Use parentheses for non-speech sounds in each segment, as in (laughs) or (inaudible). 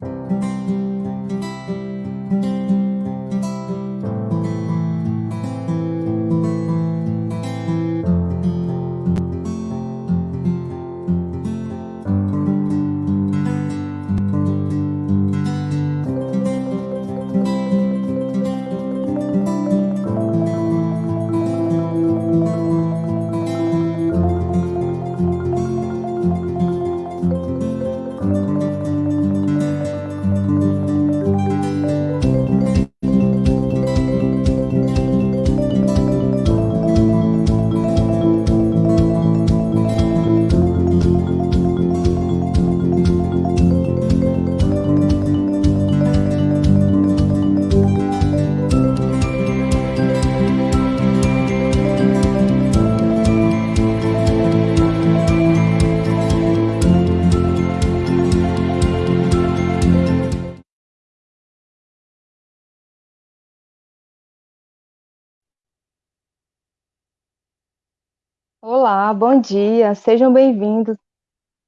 Música Bom dia, sejam bem-vindos.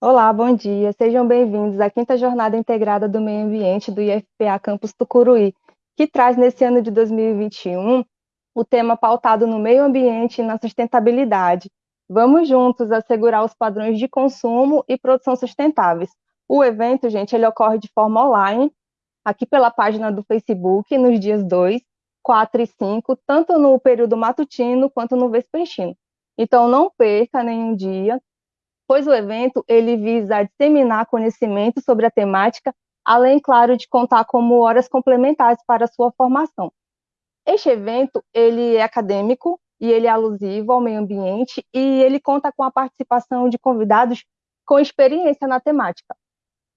Olá, bom dia, sejam bem-vindos à quinta Jornada Integrada do Meio Ambiente do IFPA Campus Tucuruí, que traz nesse ano de 2021 o tema pautado no meio ambiente e na sustentabilidade. Vamos juntos assegurar os padrões de consumo e produção sustentáveis. O evento, gente, ele ocorre de forma online, aqui pela página do Facebook, nos dias 2, 4 e 5, tanto no período matutino quanto no vespertino. Então, não perca nenhum dia, pois o evento ele visa disseminar conhecimento sobre a temática, além, claro, de contar como horas complementares para a sua formação. Este evento ele é acadêmico e ele é alusivo ao meio ambiente e ele conta com a participação de convidados com experiência na temática.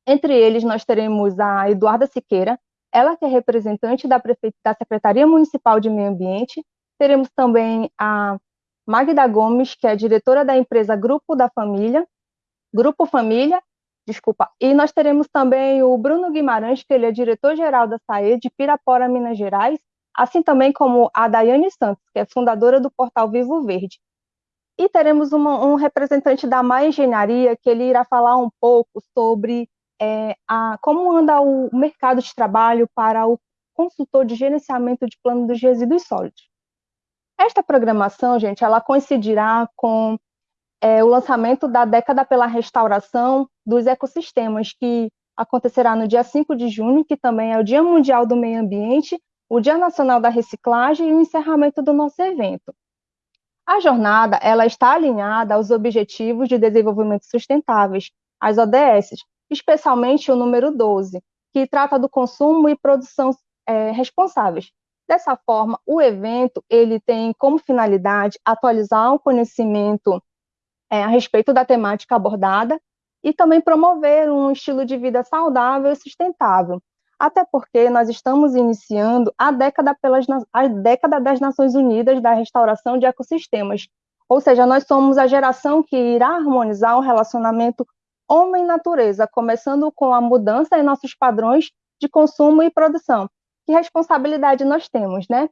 Entre eles, nós teremos a Eduarda Siqueira, ela que é representante da, da Secretaria Municipal de Meio Ambiente. Teremos também a Magda Gomes, que é diretora da empresa Grupo da Família, Grupo Família, desculpa, e nós teremos também o Bruno Guimarães, que ele é diretor-geral da SAE de Pirapora, Minas Gerais, assim também como a Daiane Santos, que é fundadora do portal Vivo Verde. E teremos uma, um representante da Maia Engenharia, que ele irá falar um pouco sobre é, a, como anda o mercado de trabalho para o consultor de gerenciamento de plano dos resíduos sólidos. Esta programação, gente, ela coincidirá com é, o lançamento da década pela restauração dos ecossistemas, que acontecerá no dia 5 de junho, que também é o Dia Mundial do Meio Ambiente, o Dia Nacional da Reciclagem e o encerramento do nosso evento. A jornada ela está alinhada aos Objetivos de Desenvolvimento Sustentáveis, as ODS, especialmente o número 12, que trata do consumo e produção é, responsáveis, Dessa forma, o evento ele tem como finalidade atualizar o conhecimento é, a respeito da temática abordada e também promover um estilo de vida saudável e sustentável. Até porque nós estamos iniciando a década, pelas, a década das Nações Unidas da restauração de ecossistemas. Ou seja, nós somos a geração que irá harmonizar o relacionamento homem-natureza, começando com a mudança em nossos padrões de consumo e produção, que responsabilidade nós temos, né?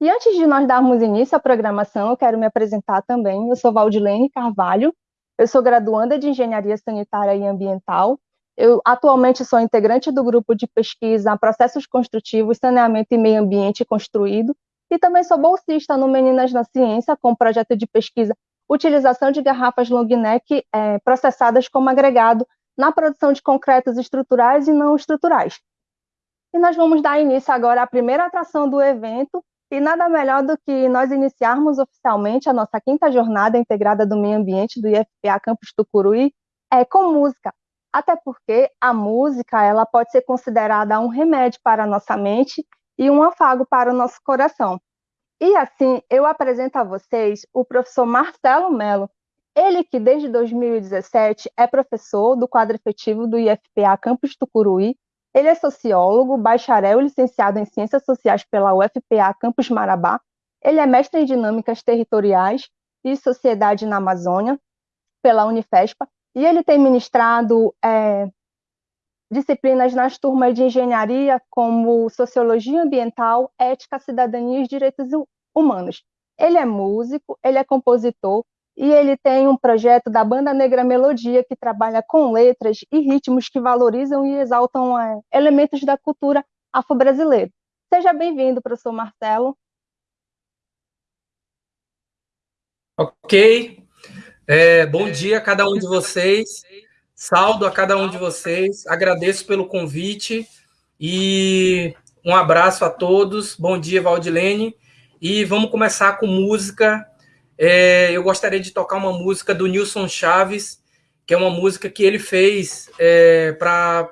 E antes de nós darmos início à programação, eu quero me apresentar também. Eu sou Valdilene Carvalho, eu sou graduanda de Engenharia Sanitária e Ambiental. Eu atualmente sou integrante do grupo de pesquisa Processos Construtivos, Saneamento e Meio Ambiente Construído, e também sou bolsista no Meninas na Ciência, com projeto de pesquisa Utilização de garrafas long neck é, processadas como agregado na produção de concretos estruturais e não estruturais. E nós vamos dar início agora à primeira atração do evento, e nada melhor do que nós iniciarmos oficialmente a nossa quinta jornada integrada do meio ambiente do IFPA Campus Tucuruí é com música. Até porque a música ela pode ser considerada um remédio para a nossa mente e um afago para o nosso coração. E assim, eu apresento a vocês o professor Marcelo Melo, ele que desde 2017 é professor do quadro efetivo do IFPA Campus Tucuruí ele é sociólogo, bacharel e licenciado em Ciências Sociais pela UFPA Campus Marabá. Ele é mestre em Dinâmicas Territoriais e Sociedade na Amazônia pela Unifespa. E ele tem ministrado é, disciplinas nas turmas de engenharia como Sociologia Ambiental, Ética, Cidadania e Direitos Humanos. Ele é músico, ele é compositor e ele tem um projeto da Banda Negra Melodia, que trabalha com letras e ritmos que valorizam e exaltam é, elementos da cultura afro-brasileira. Seja bem-vindo, professor Marcelo. Ok. É, bom dia a cada um de vocês. Saldo a cada um de vocês. Agradeço pelo convite e um abraço a todos. Bom dia, Valdilene. E vamos começar com música é, eu gostaria de tocar uma música do Nilson Chaves, que é uma música que ele fez é, para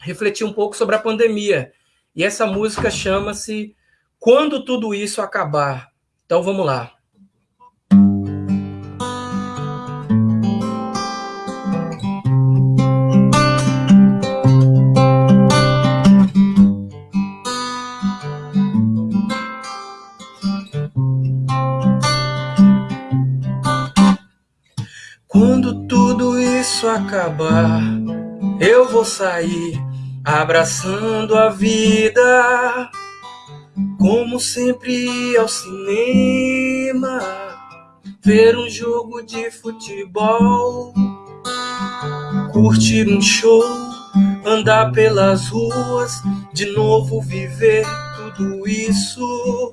refletir um pouco sobre a pandemia. E essa música chama-se Quando Tudo Isso Acabar. Então vamos lá. Acabar, eu vou sair abraçando a vida, como sempre ao cinema, ver um jogo de futebol, curtir um show, andar pelas ruas, de novo viver tudo isso.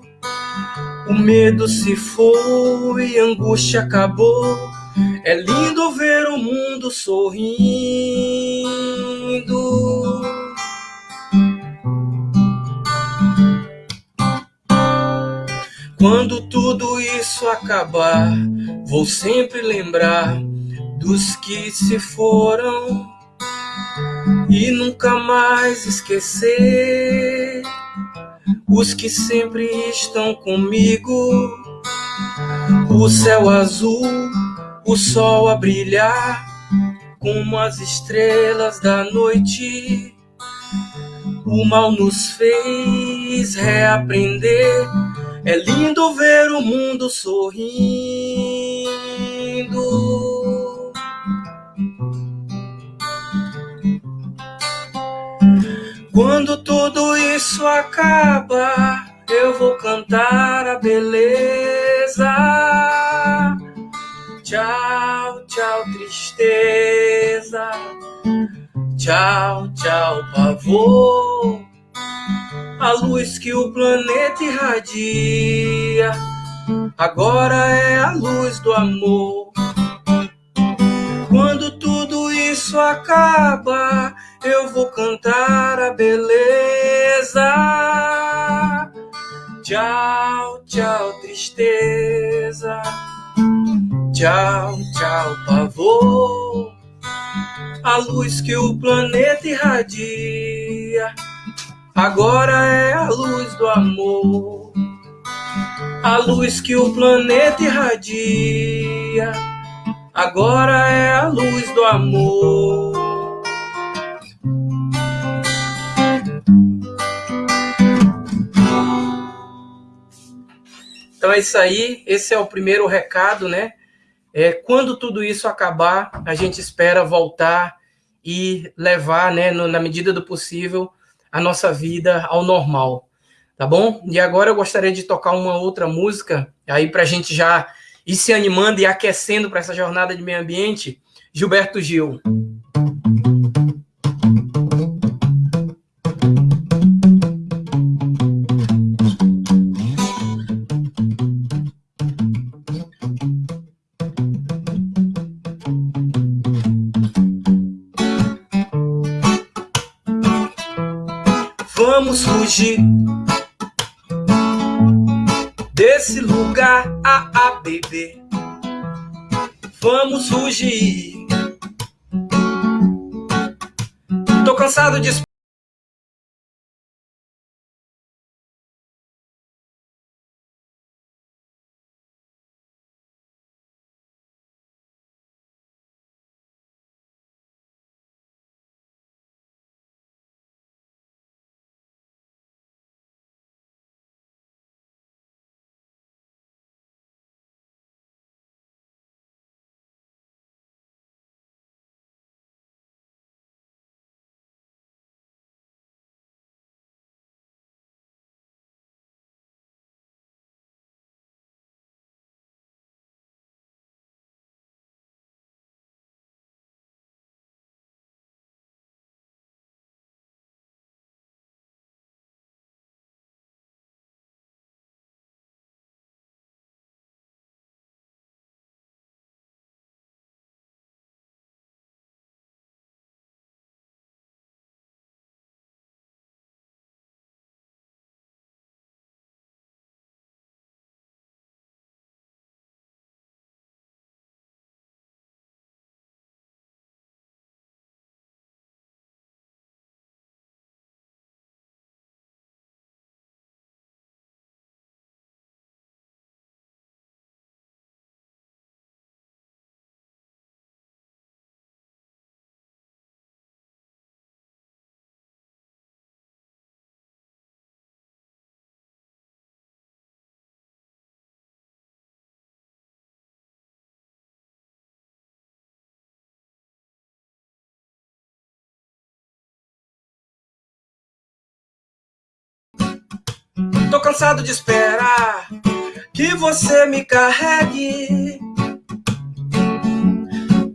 O medo se foi, a angústia acabou é lindo ver o mundo sorrindo. Quando tudo isso acabar, vou sempre lembrar dos que se foram e nunca mais esquecer os que sempre estão comigo. O céu azul o sol a brilhar como as estrelas da noite. O mal nos fez reaprender. É lindo ver o mundo sorrindo. Quando tudo isso acaba, eu vou cantar a beleza Tchau, tchau, tristeza. Tchau, tchau, pavor. A luz que o planeta irradia agora é a luz do amor. Quando tudo isso acaba, eu vou cantar a beleza. Tchau, tchau, tristeza. Tchau, tchau, pavor. A luz que o planeta irradia agora é a luz do amor. A luz que o planeta irradia agora é a luz do amor. Então é isso aí, esse é o primeiro recado, né? É, quando tudo isso acabar, a gente espera voltar e levar, né, no, na medida do possível, a nossa vida ao normal, tá bom? E agora eu gostaria de tocar uma outra música, aí para a gente já ir se animando e aquecendo para essa jornada de meio ambiente, Gilberto Gil. Fugir desse lugar a a beber. Vamos fugir. Tô cansado de Tô cansado de esperar que você me carregue.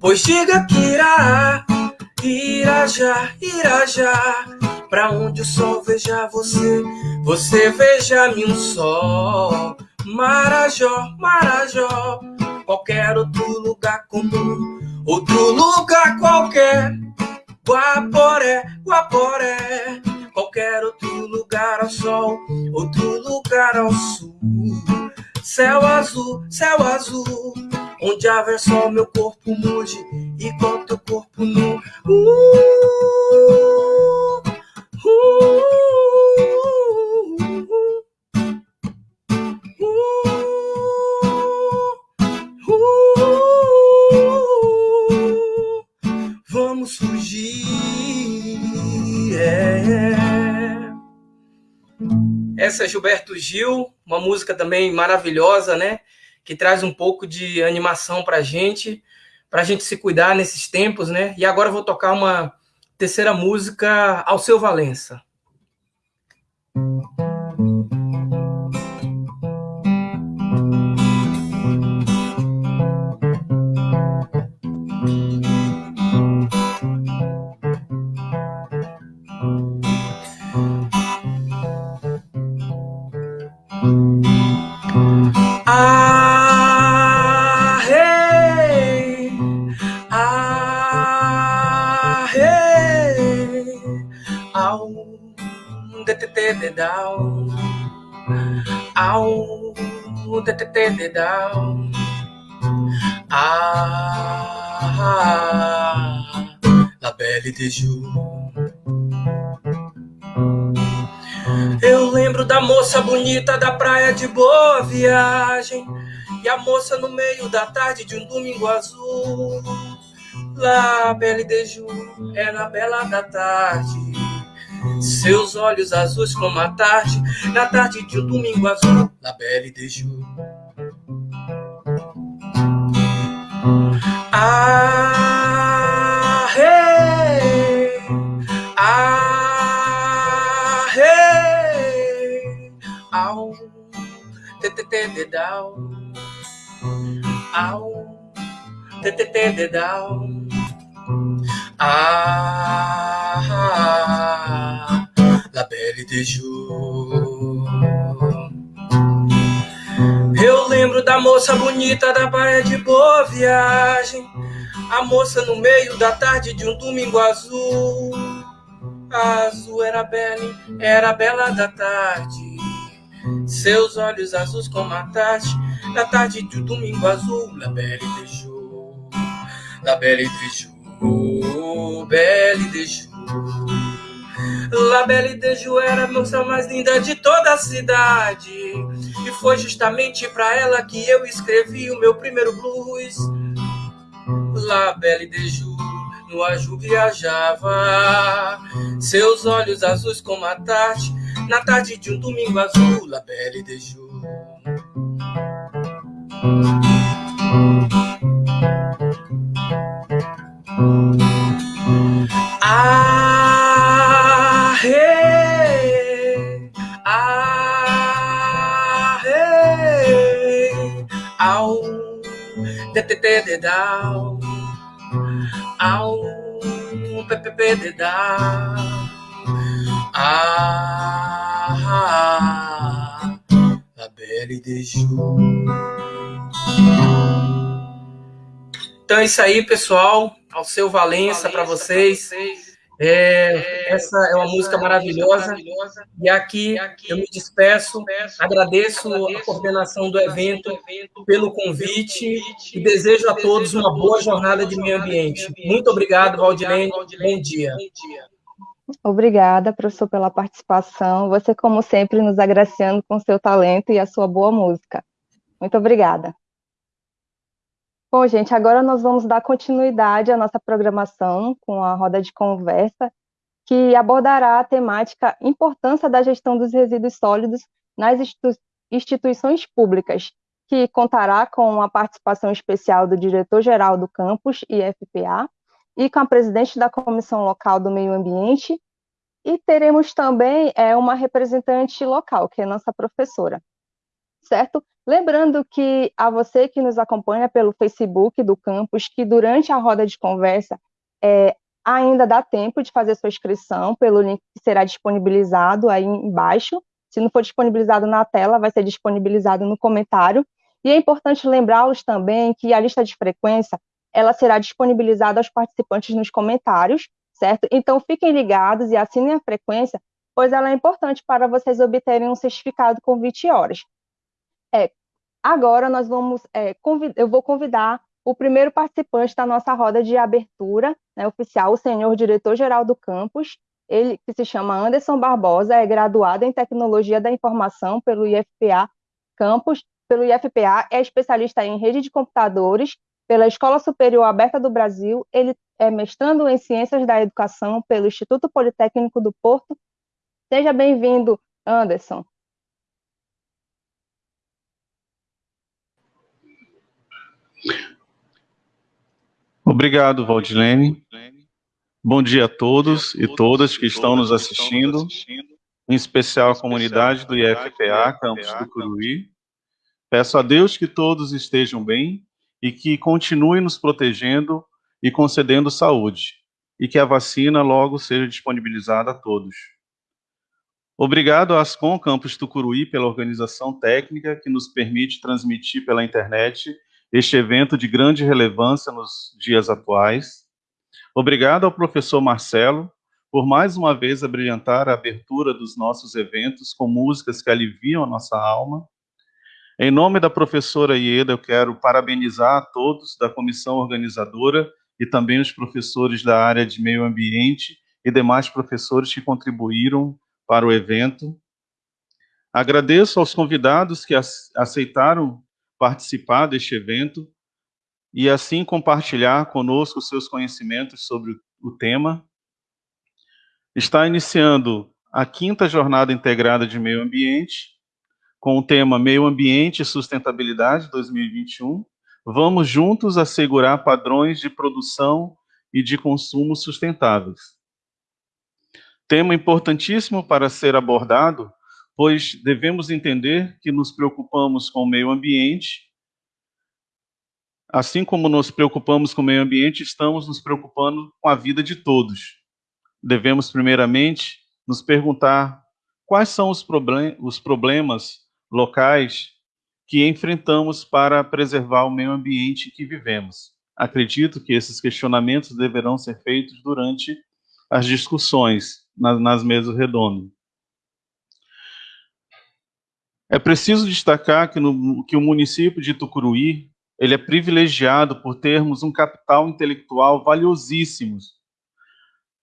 Pois diga que irá, irá já, irá já. Pra onde o sol veja você, você veja-me um só. Marajó, Marajó, qualquer outro lugar comum, outro lugar qualquer. Guaporé, Guaporé, qualquer outro lugar ao sol, outro lugar ao sul. Céu azul, céu azul, onde haver sol, meu corpo mude, igual teu corpo nu. Uh, uh, Vamos fugir. É. Essa é Gilberto Gil, uma música também maravilhosa, né? Que traz um pouco de animação para a gente, para a gente se cuidar nesses tempos, né? E agora eu vou tocar uma terceira música, ao seu Valença. Dedal, au, tetete dedal, ah, la belle de Ju. Eu lembro da moça bonita da praia de boa viagem e a moça no meio da tarde de um domingo azul. La belle de Ju era a bela da tarde seus olhos azuis como a tarde, na tarde de um domingo azul, La Belle de Jour. Ah, hey, ah, hey, au, te te te de dau, au, te te te de dau. Ah, la belle de jour. Eu lembro da moça bonita da praia de boa viagem. A moça no meio da tarde de um domingo azul. A azul era bela, era bela da tarde. Seus olhos azuis como a tarde, da tarde de um domingo azul. La belle de jour, la belle de jour. Oh, Belle de Ju. La Belle era a moça mais linda de toda a cidade. E foi justamente para ela que eu escrevi o meu primeiro blues. La Belle no Aju viajava. Seus olhos azuis como a tarde, na tarde de um domingo azul. La Belle Ju. Ah, hey, ah, hey, au, de te te de dau, au, pe pe pe de dau, ah, la belle de jour. Então é isso aí, pessoal ao seu Valença, para vocês. É, essa é uma música maravilhosa. E aqui eu me despeço, agradeço a coordenação do evento pelo convite e desejo a todos uma boa jornada de meio ambiente. Muito obrigado, Valdilene. Bom dia. Obrigada, professor, pela participação. Você, como sempre, nos agraciando com seu talento e a sua boa música. Muito obrigada. Bom, gente, agora nós vamos dar continuidade à nossa programação com a roda de conversa, que abordará a temática Importância da Gestão dos Resíduos Sólidos nas instituições públicas, que contará com a participação especial do diretor-geral do campus IFPA e com a presidente da Comissão Local do Meio Ambiente E teremos também é, uma representante local, que é nossa professora, certo? Lembrando que a você que nos acompanha pelo Facebook do campus, que durante a roda de conversa é, ainda dá tempo de fazer sua inscrição pelo link que será disponibilizado aí embaixo. Se não for disponibilizado na tela, vai ser disponibilizado no comentário. E é importante lembrá-los também que a lista de frequência ela será disponibilizada aos participantes nos comentários, certo? Então fiquem ligados e assinem a frequência, pois ela é importante para vocês obterem um certificado com 20 horas. É, agora nós vamos, é, eu vou convidar o primeiro participante da nossa roda de abertura né, oficial, o senhor diretor-geral do campus, ele que se chama Anderson Barbosa, é graduado em Tecnologia da Informação pelo IFPA Campus, pelo IFPA, é especialista em rede de computadores pela Escola Superior Aberta do Brasil, ele é mestrando em Ciências da Educação pelo Instituto Politécnico do Porto. Seja bem-vindo, Anderson. Obrigado, Valdilene. Bom dia a todos e todas que estão nos assistindo, em especial a comunidade do IFPA, campus do Curuí. Peço a Deus que todos estejam bem e que continue nos protegendo e concedendo saúde, e que a vacina logo seja disponibilizada a todos. Obrigado à Ascom Campus Tucuruí pela organização técnica que nos permite transmitir pela internet este evento de grande relevância nos dias atuais. Obrigado ao professor Marcelo por mais uma vez abrilhantar a abertura dos nossos eventos com músicas que aliviam a nossa alma. Em nome da professora Ieda, eu quero parabenizar a todos da comissão organizadora e também os professores da área de meio ambiente e demais professores que contribuíram para o evento. Agradeço aos convidados que aceitaram participar deste evento e assim compartilhar conosco seus conhecimentos sobre o tema. Está iniciando a quinta jornada integrada de meio ambiente, com o tema Meio Ambiente e Sustentabilidade 2021. Vamos juntos assegurar padrões de produção e de consumo sustentáveis. Tema importantíssimo para ser abordado pois devemos entender que nos preocupamos com o meio ambiente, assim como nos preocupamos com o meio ambiente, estamos nos preocupando com a vida de todos. Devemos, primeiramente, nos perguntar quais são os, problem os problemas locais que enfrentamos para preservar o meio ambiente que vivemos. Acredito que esses questionamentos deverão ser feitos durante as discussões nas, nas mesas redondas. É preciso destacar que, no, que o município de Tucuruí ele é privilegiado por termos um capital intelectual valiosíssimo,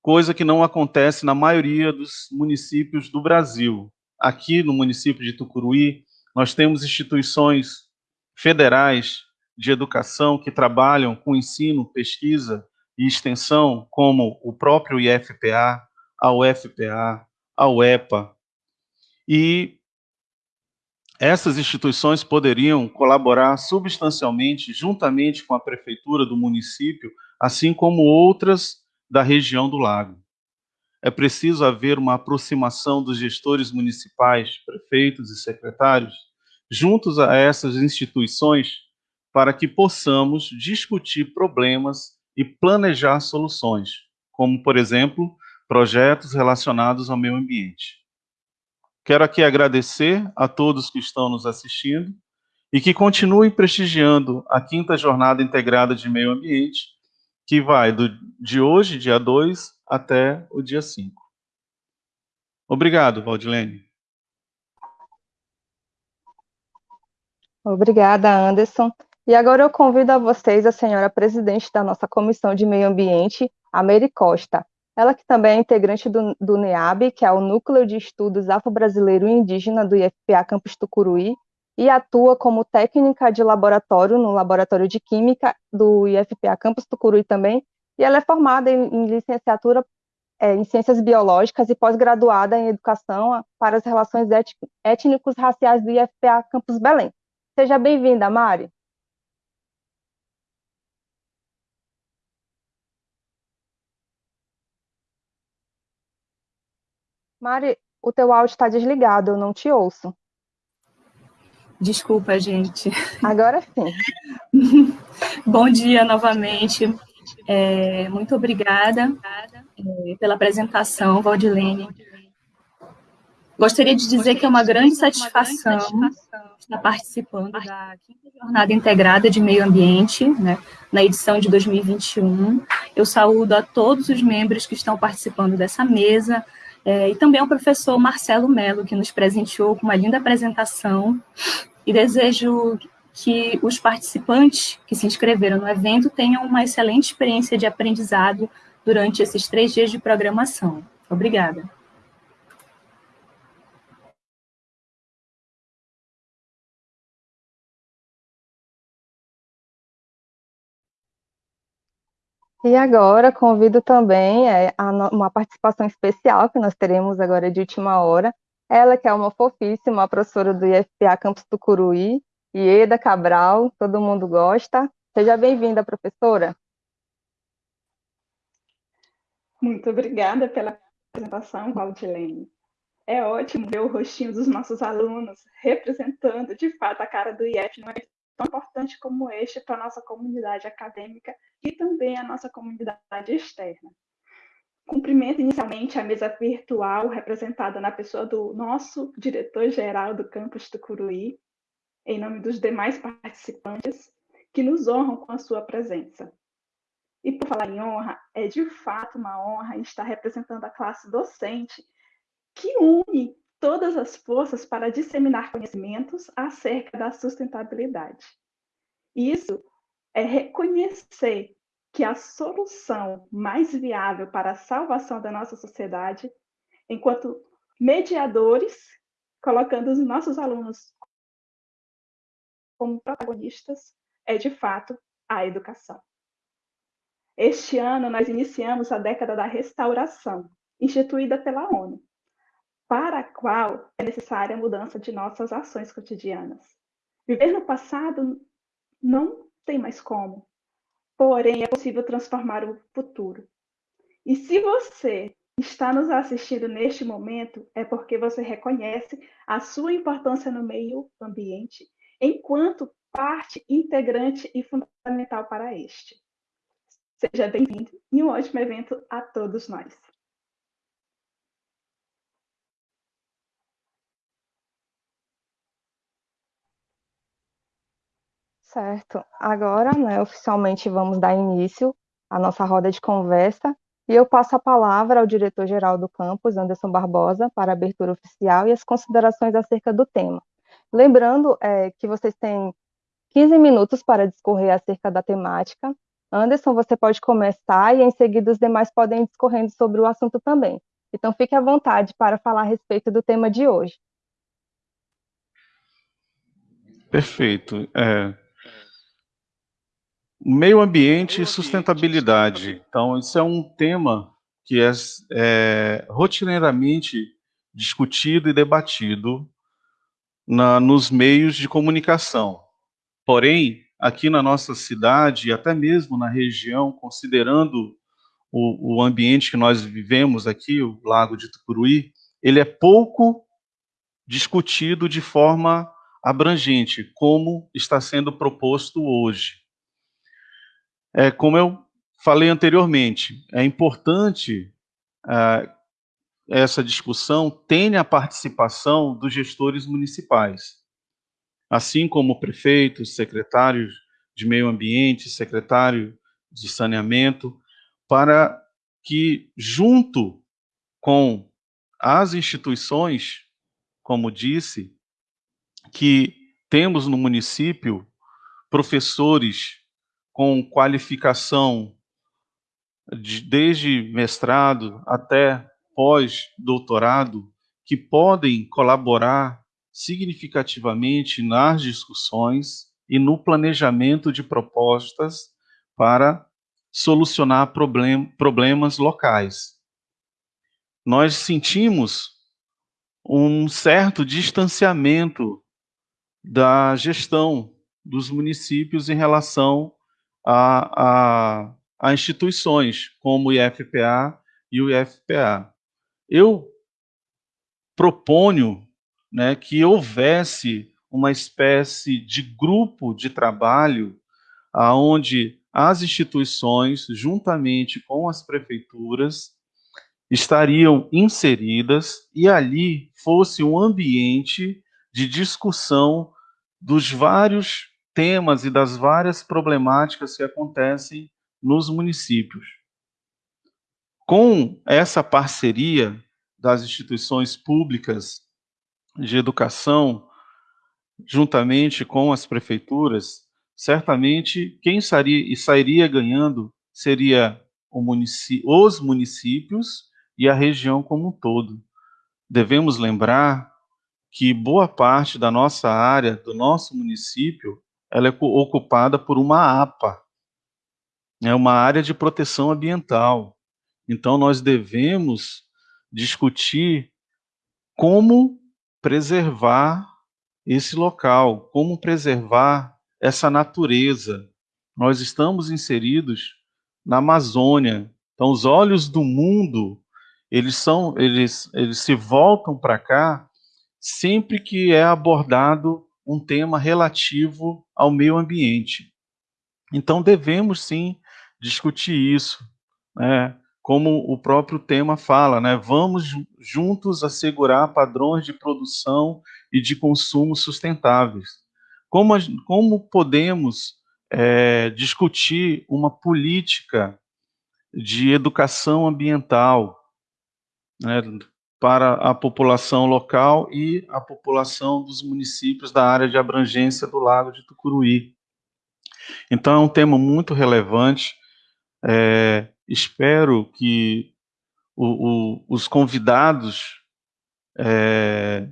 coisa que não acontece na maioria dos municípios do Brasil. Aqui no município de Tucuruí, nós temos instituições federais de educação que trabalham com ensino, pesquisa e extensão, como o próprio IFPA, a UFPA, a UEPA. E essas instituições poderiam colaborar substancialmente, juntamente com a prefeitura do município, assim como outras da região do lago. É preciso haver uma aproximação dos gestores municipais, prefeitos e secretários, juntos a essas instituições, para que possamos discutir problemas e planejar soluções, como, por exemplo, projetos relacionados ao meio ambiente. Quero aqui agradecer a todos que estão nos assistindo e que continuem prestigiando a quinta jornada integrada de meio ambiente, que vai do, de hoje, dia 2, até o dia 5. Obrigado, Valdilene. Obrigada, Anderson. E agora eu convido a vocês a senhora presidente da nossa Comissão de Meio Ambiente, a Costa, ela que também é integrante do, do NEAB, que é o Núcleo de Estudos Afro-Brasileiro Indígena do IFPA Campus Tucuruí, e atua como técnica de laboratório no Laboratório de Química do IFPA Campus Tucuruí também, e ela é formada em, em licenciatura é, em Ciências Biológicas e pós-graduada em Educação para as Relações Étnicos Raciais do IFPA Campus Belém. Seja bem-vinda, Mari. Mari, o teu áudio está desligado, eu não te ouço. Desculpa, gente. Agora sim. (laughs) Bom dia novamente. É, muito obrigada é, pela apresentação, Valdilene. Gostaria de dizer que é uma grande satisfação estar participando da quinta jornada integrada de meio ambiente, né, na edição de 2021. Eu saúdo a todos os membros que estão participando dessa mesa, é, e também ao professor Marcelo Melo, que nos presenteou com uma linda apresentação, e desejo que os participantes que se inscreveram no evento tenham uma excelente experiência de aprendizado durante esses três dias de programação. Obrigada. E agora convido também é, uma participação especial que nós teremos agora de última hora. Ela que é uma fofíssima, professora do IFPA Campus Tucuruí, Ieda Cabral, todo mundo gosta. Seja bem-vinda, professora. Muito obrigada pela apresentação, Valdilene. É ótimo ver o rostinho dos nossos alunos representando, de fato, a cara do num evento tão importante como este para a nossa comunidade acadêmica e também a nossa comunidade externa. Cumprimento inicialmente a mesa virtual representada na pessoa do nosso diretor-geral do campus do Curuí, em nome dos demais participantes que nos honram com a sua presença. E por falar em honra, é de fato uma honra estar representando a classe docente que une todas as forças para disseminar conhecimentos acerca da sustentabilidade. Isso é reconhecer que a solução mais viável para a salvação da nossa sociedade, enquanto mediadores, colocando os nossos alunos como protagonistas, é de fato a educação. Este ano nós iniciamos a década da restauração, instituída pela ONU, para a qual é necessária a mudança de nossas ações cotidianas. Viver no passado não tem mais como, porém é possível transformar o futuro. E se você está nos assistindo neste momento, é porque você reconhece a sua importância no meio ambiente enquanto parte integrante e fundamental para este. Seja bem-vindo e um ótimo evento a todos nós. Certo. Agora, né, oficialmente vamos dar início à nossa roda de conversa e eu passo a palavra ao diretor-geral do campus, Anderson Barbosa, para a abertura oficial e as considerações acerca do tema. Lembrando é, que vocês têm 15 minutos para discorrer acerca da temática. Anderson, você pode começar e em seguida os demais podem ir discorrendo sobre o assunto também. Então fique à vontade para falar a respeito do tema de hoje. Perfeito. É, Meio ambiente e sustentabilidade. Então, isso é um tema que é, é rotineiramente discutido e debatido na, nos meios de comunicação. Porém, aqui na nossa cidade, e até mesmo na região, considerando o, o ambiente que nós vivemos aqui, o Lago de Tucuruí, ele é pouco discutido de forma abrangente, como está sendo proposto hoje. É, como eu falei anteriormente, é importante é, essa discussão tenha a participação dos gestores municipais, assim como prefeitos, secretários de meio ambiente, secretário de saneamento, para que, junto com as instituições, como disse, que temos no município professores com qualificação de, desde mestrado até pós-doutorado, que podem colaborar significativamente nas discussões e no planejamento de propostas para solucionar problem, problemas locais. Nós sentimos um certo distanciamento da gestão dos municípios em relação a, a, a instituições como o IFPA e o IFPA. Eu proponho né, que houvesse uma espécie de grupo de trabalho aonde as instituições, juntamente com as prefeituras, estariam inseridas e ali fosse um ambiente de discussão dos vários temas e das várias problemáticas que acontecem nos municípios. Com essa parceria das instituições públicas de educação, juntamente com as prefeituras, certamente quem sairia, sairia ganhando seria os municípios e a região como um todo. Devemos lembrar que boa parte da nossa área, do nosso município, ela é ocupada por uma APA, é uma área de proteção ambiental. Então, nós devemos discutir como preservar esse local, como preservar essa natureza. Nós estamos inseridos na Amazônia. Então, os olhos do mundo, eles são, eles, eles se voltam para cá sempre que é abordado um tema relativo ao meio ambiente. Então, devemos sim discutir isso, né? como o próprio tema fala, né? Vamos juntos assegurar padrões de produção e de consumo sustentáveis. Como, como podemos é, discutir uma política de educação ambiental né, para a população local e a população dos municípios da área de abrangência do Lago de Tucuruí. Então, é um tema muito relevante. É, espero que o, o, os convidados é,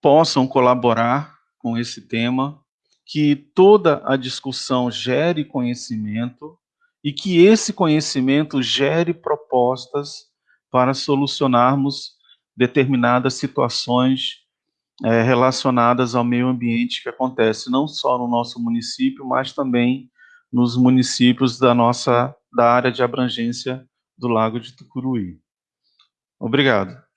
possam colaborar com esse tema, que toda a discussão gere conhecimento e que esse conhecimento gere propostas para solucionarmos determinadas situações é, relacionadas ao meio ambiente que acontece não só no nosso município, mas também nos municípios da nossa da área de abrangência do Lago de Tucuruí. Obrigado.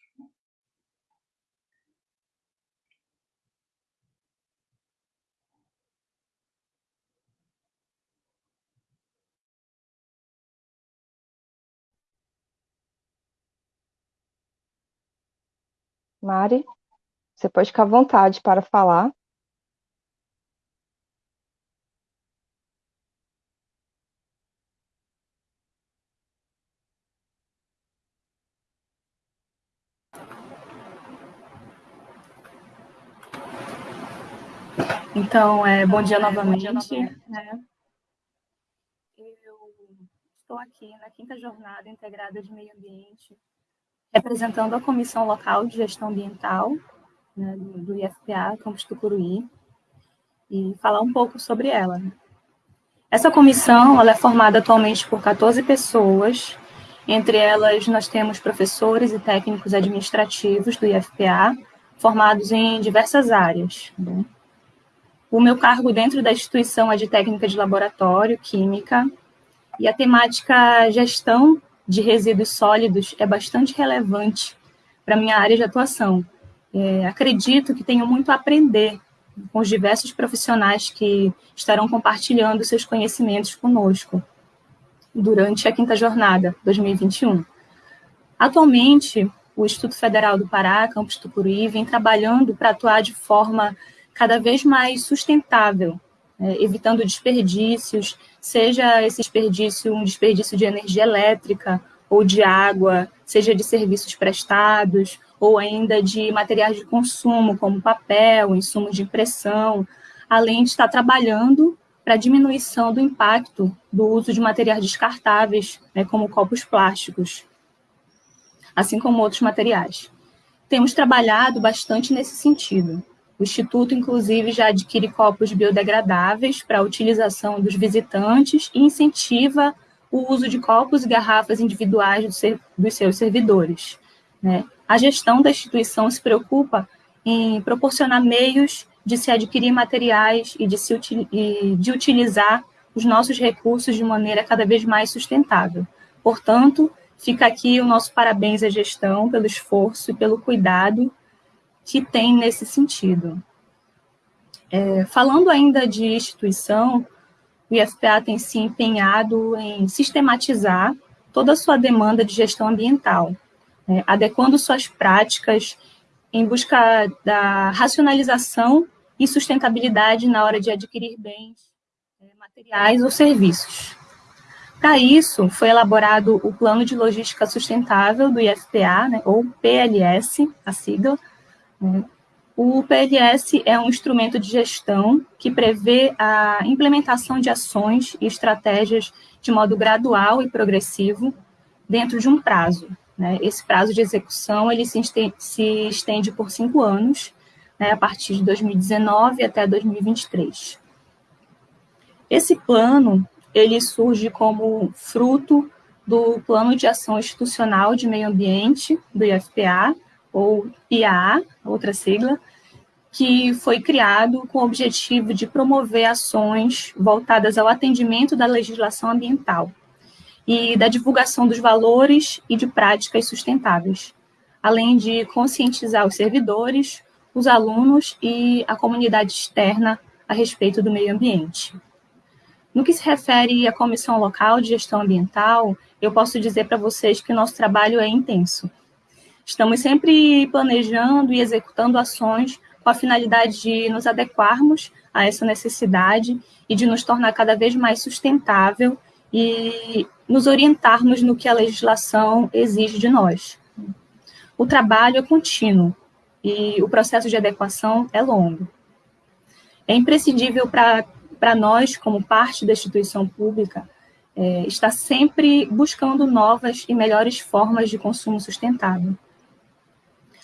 Mari, você pode ficar à vontade para falar. Então, é, bom dia novamente. Né? Eu estou aqui na quinta jornada integrada de meio ambiente, representando a Comissão Local de Gestão Ambiental né, do, IFPA, Campus Tucuruí, e falar um pouco sobre ela. Essa comissão ela é formada atualmente por 14 pessoas, entre elas nós temos professores e técnicos administrativos do IFPA, formados em diversas áreas. Né? O meu cargo dentro da instituição é de técnica de laboratório, química, e a temática gestão de resíduos sólidos é bastante relevante para a minha área de atuação. É, acredito que tenho muito a aprender com os diversos profissionais que estarão compartilhando seus conhecimentos conosco durante a quinta jornada 2021. Atualmente, o Instituto Federal do Pará, Campus Tucuruí, vem trabalhando para atuar de forma cada vez mais sustentável, né, evitando desperdícios, seja esse desperdício um desperdício de energia elétrica ou de água, seja de serviços prestados, ou ainda de materiais de consumo, como papel, insumos de impressão, além de estar trabalhando para a diminuição do impacto do uso de materiais descartáveis, né, como copos plásticos, assim como outros materiais. Temos trabalhado bastante nesse sentido. O Instituto, inclusive, já adquire copos biodegradáveis para a utilização dos visitantes e incentiva o uso de copos e garrafas individuais dos seus servidores. Né? A gestão da instituição se preocupa em proporcionar meios de se adquirir materiais e de, se, e de utilizar os nossos recursos de maneira cada vez mais sustentável. Portanto, Fica aqui o nosso parabéns à gestão pelo esforço e pelo cuidado que tem nesse sentido. É, falando ainda de instituição, o IFPA tem se empenhado em sistematizar toda a sua demanda de gestão ambiental, né, adequando suas práticas em busca da racionalização e sustentabilidade na hora de adquirir bens é, materiais ou serviços. Para isso, foi elaborado o Plano de Logística Sustentável do IFPA, né, ou PLS, a sigla. O PLS é um instrumento de gestão que prevê a implementação de ações e estratégias de modo gradual e progressivo dentro de um prazo. Né. Esse prazo de execução ele se estende, se estende por cinco anos, né, a partir de 2019 até 2023. Esse plano ele surge como fruto do Plano de Ação Institucional de Meio Ambiente, do IFPA, ou IAA, outra sigla, que foi criado com o objetivo de promover ações voltadas ao atendimento da legislação ambiental e da divulgação dos valores e de práticas sustentáveis, além de conscientizar os servidores, os alunos e a comunidade externa a respeito do meio ambiente. No que se refere à Comissão Local de Gestão Ambiental, eu posso dizer para vocês que nosso trabalho é intenso. Estamos sempre planejando e executando ações com a finalidade de nos adequarmos a essa necessidade e de nos tornar cada vez mais sustentável e nos orientarmos no que a legislação exige de nós. O trabalho é contínuo e o processo de adequação é longo. É imprescindível para nós, como parte da instituição pública, é, está sempre buscando novas e melhores formas de consumo sustentável.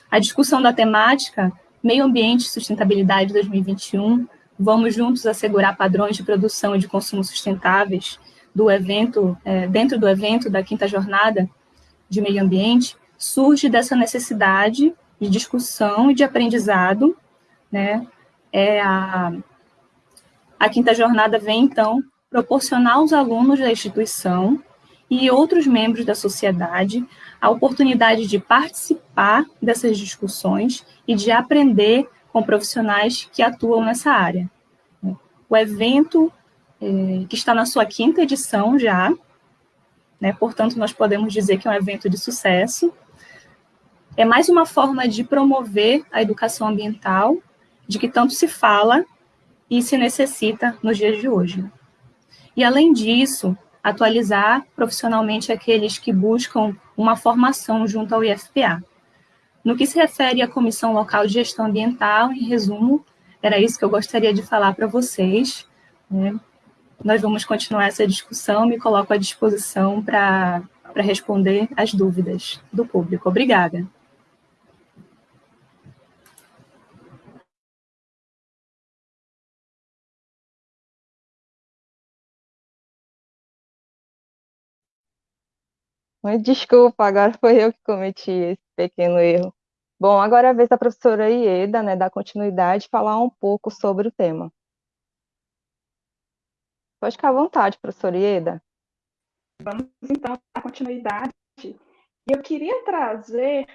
A discussão da temática Meio Ambiente e Sustentabilidade 2021, vamos juntos assegurar padrões de produção e de consumo sustentáveis do evento, é, dentro do evento da quinta jornada de meio ambiente, surge dessa necessidade de discussão e de aprendizado, né, é a a quinta jornada vem, então, proporcionar aos alunos da instituição e outros membros da sociedade a oportunidade de participar dessas discussões e de aprender com profissionais que atuam nessa área. O evento, é, que está na sua quinta edição já, né, portanto, nós podemos dizer que é um evento de sucesso, é mais uma forma de promover a educação ambiental, de que tanto se fala e se necessita nos dias de hoje. E, além disso, atualizar profissionalmente aqueles que buscam uma formação junto ao IFPA. No que se refere à Comissão Local de Gestão Ambiental, em resumo, era isso que eu gostaria de falar para vocês. Né? Nós vamos continuar essa discussão, me coloco à disposição para responder as dúvidas do público. Obrigada. Desculpa, agora foi eu que cometi esse pequeno erro. Bom, agora é a vez da professora Ieda, né, dar continuidade, falar um pouco sobre o tema. Pode ficar à vontade, professora Ieda. Vamos então à continuidade. Eu queria trazer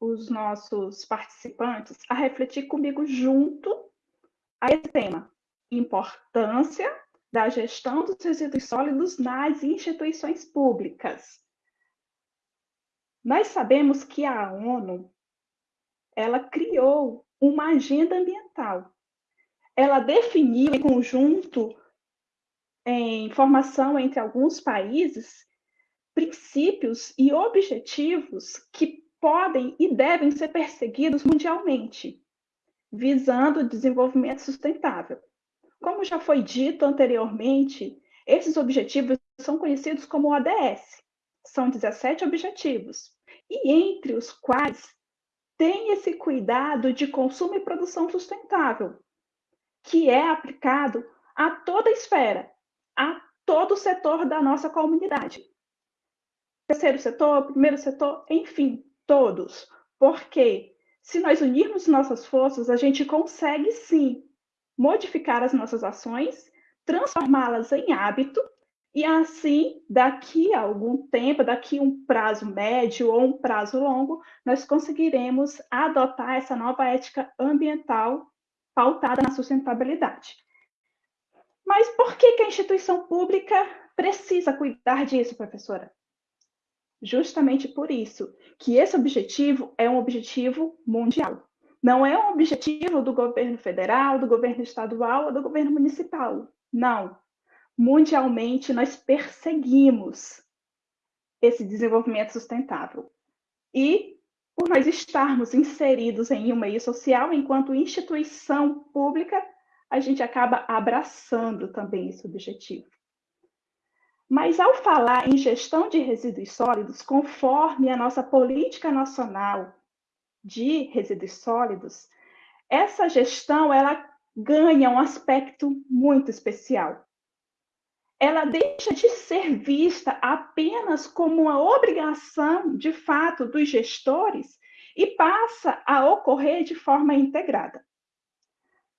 os nossos participantes a refletir comigo junto a esse tema, importância da gestão dos resíduos sólidos nas instituições públicas. Nós sabemos que a ONU ela criou uma agenda ambiental. Ela definiu em conjunto, em formação entre alguns países, princípios e objetivos que podem e devem ser perseguidos mundialmente, visando o desenvolvimento sustentável. Como já foi dito anteriormente, esses objetivos são conhecidos como ODS, são 17 objetivos, e entre os quais tem esse cuidado de consumo e produção sustentável, que é aplicado a toda a esfera, a todo o setor da nossa comunidade. Terceiro setor, primeiro setor, enfim, todos. Porque se nós unirmos nossas forças, a gente consegue sim modificar as nossas ações, transformá-las em hábito E assim, daqui a algum tempo, daqui a um prazo médio ou um prazo longo, nós conseguiremos adotar essa nova ética ambiental pautada na sustentabilidade. Mas por que, que a instituição pública precisa cuidar disso, professora? Justamente por isso, que esse objetivo é um objetivo mundial. Não é um objetivo do governo federal, do governo estadual ou do governo municipal. Não. Mundialmente, nós perseguimos esse desenvolvimento sustentável. E, por nós estarmos inseridos em um meio social, enquanto instituição pública, a gente acaba abraçando também esse objetivo. Mas ao falar em gestão de resíduos sólidos, conforme a nossa política nacional de resíduos sólidos, essa gestão ela ganha um aspecto muito especial. Ela deixa de ser vista apenas como uma obrigação, de fato, dos gestores e passa a ocorrer de forma integrada.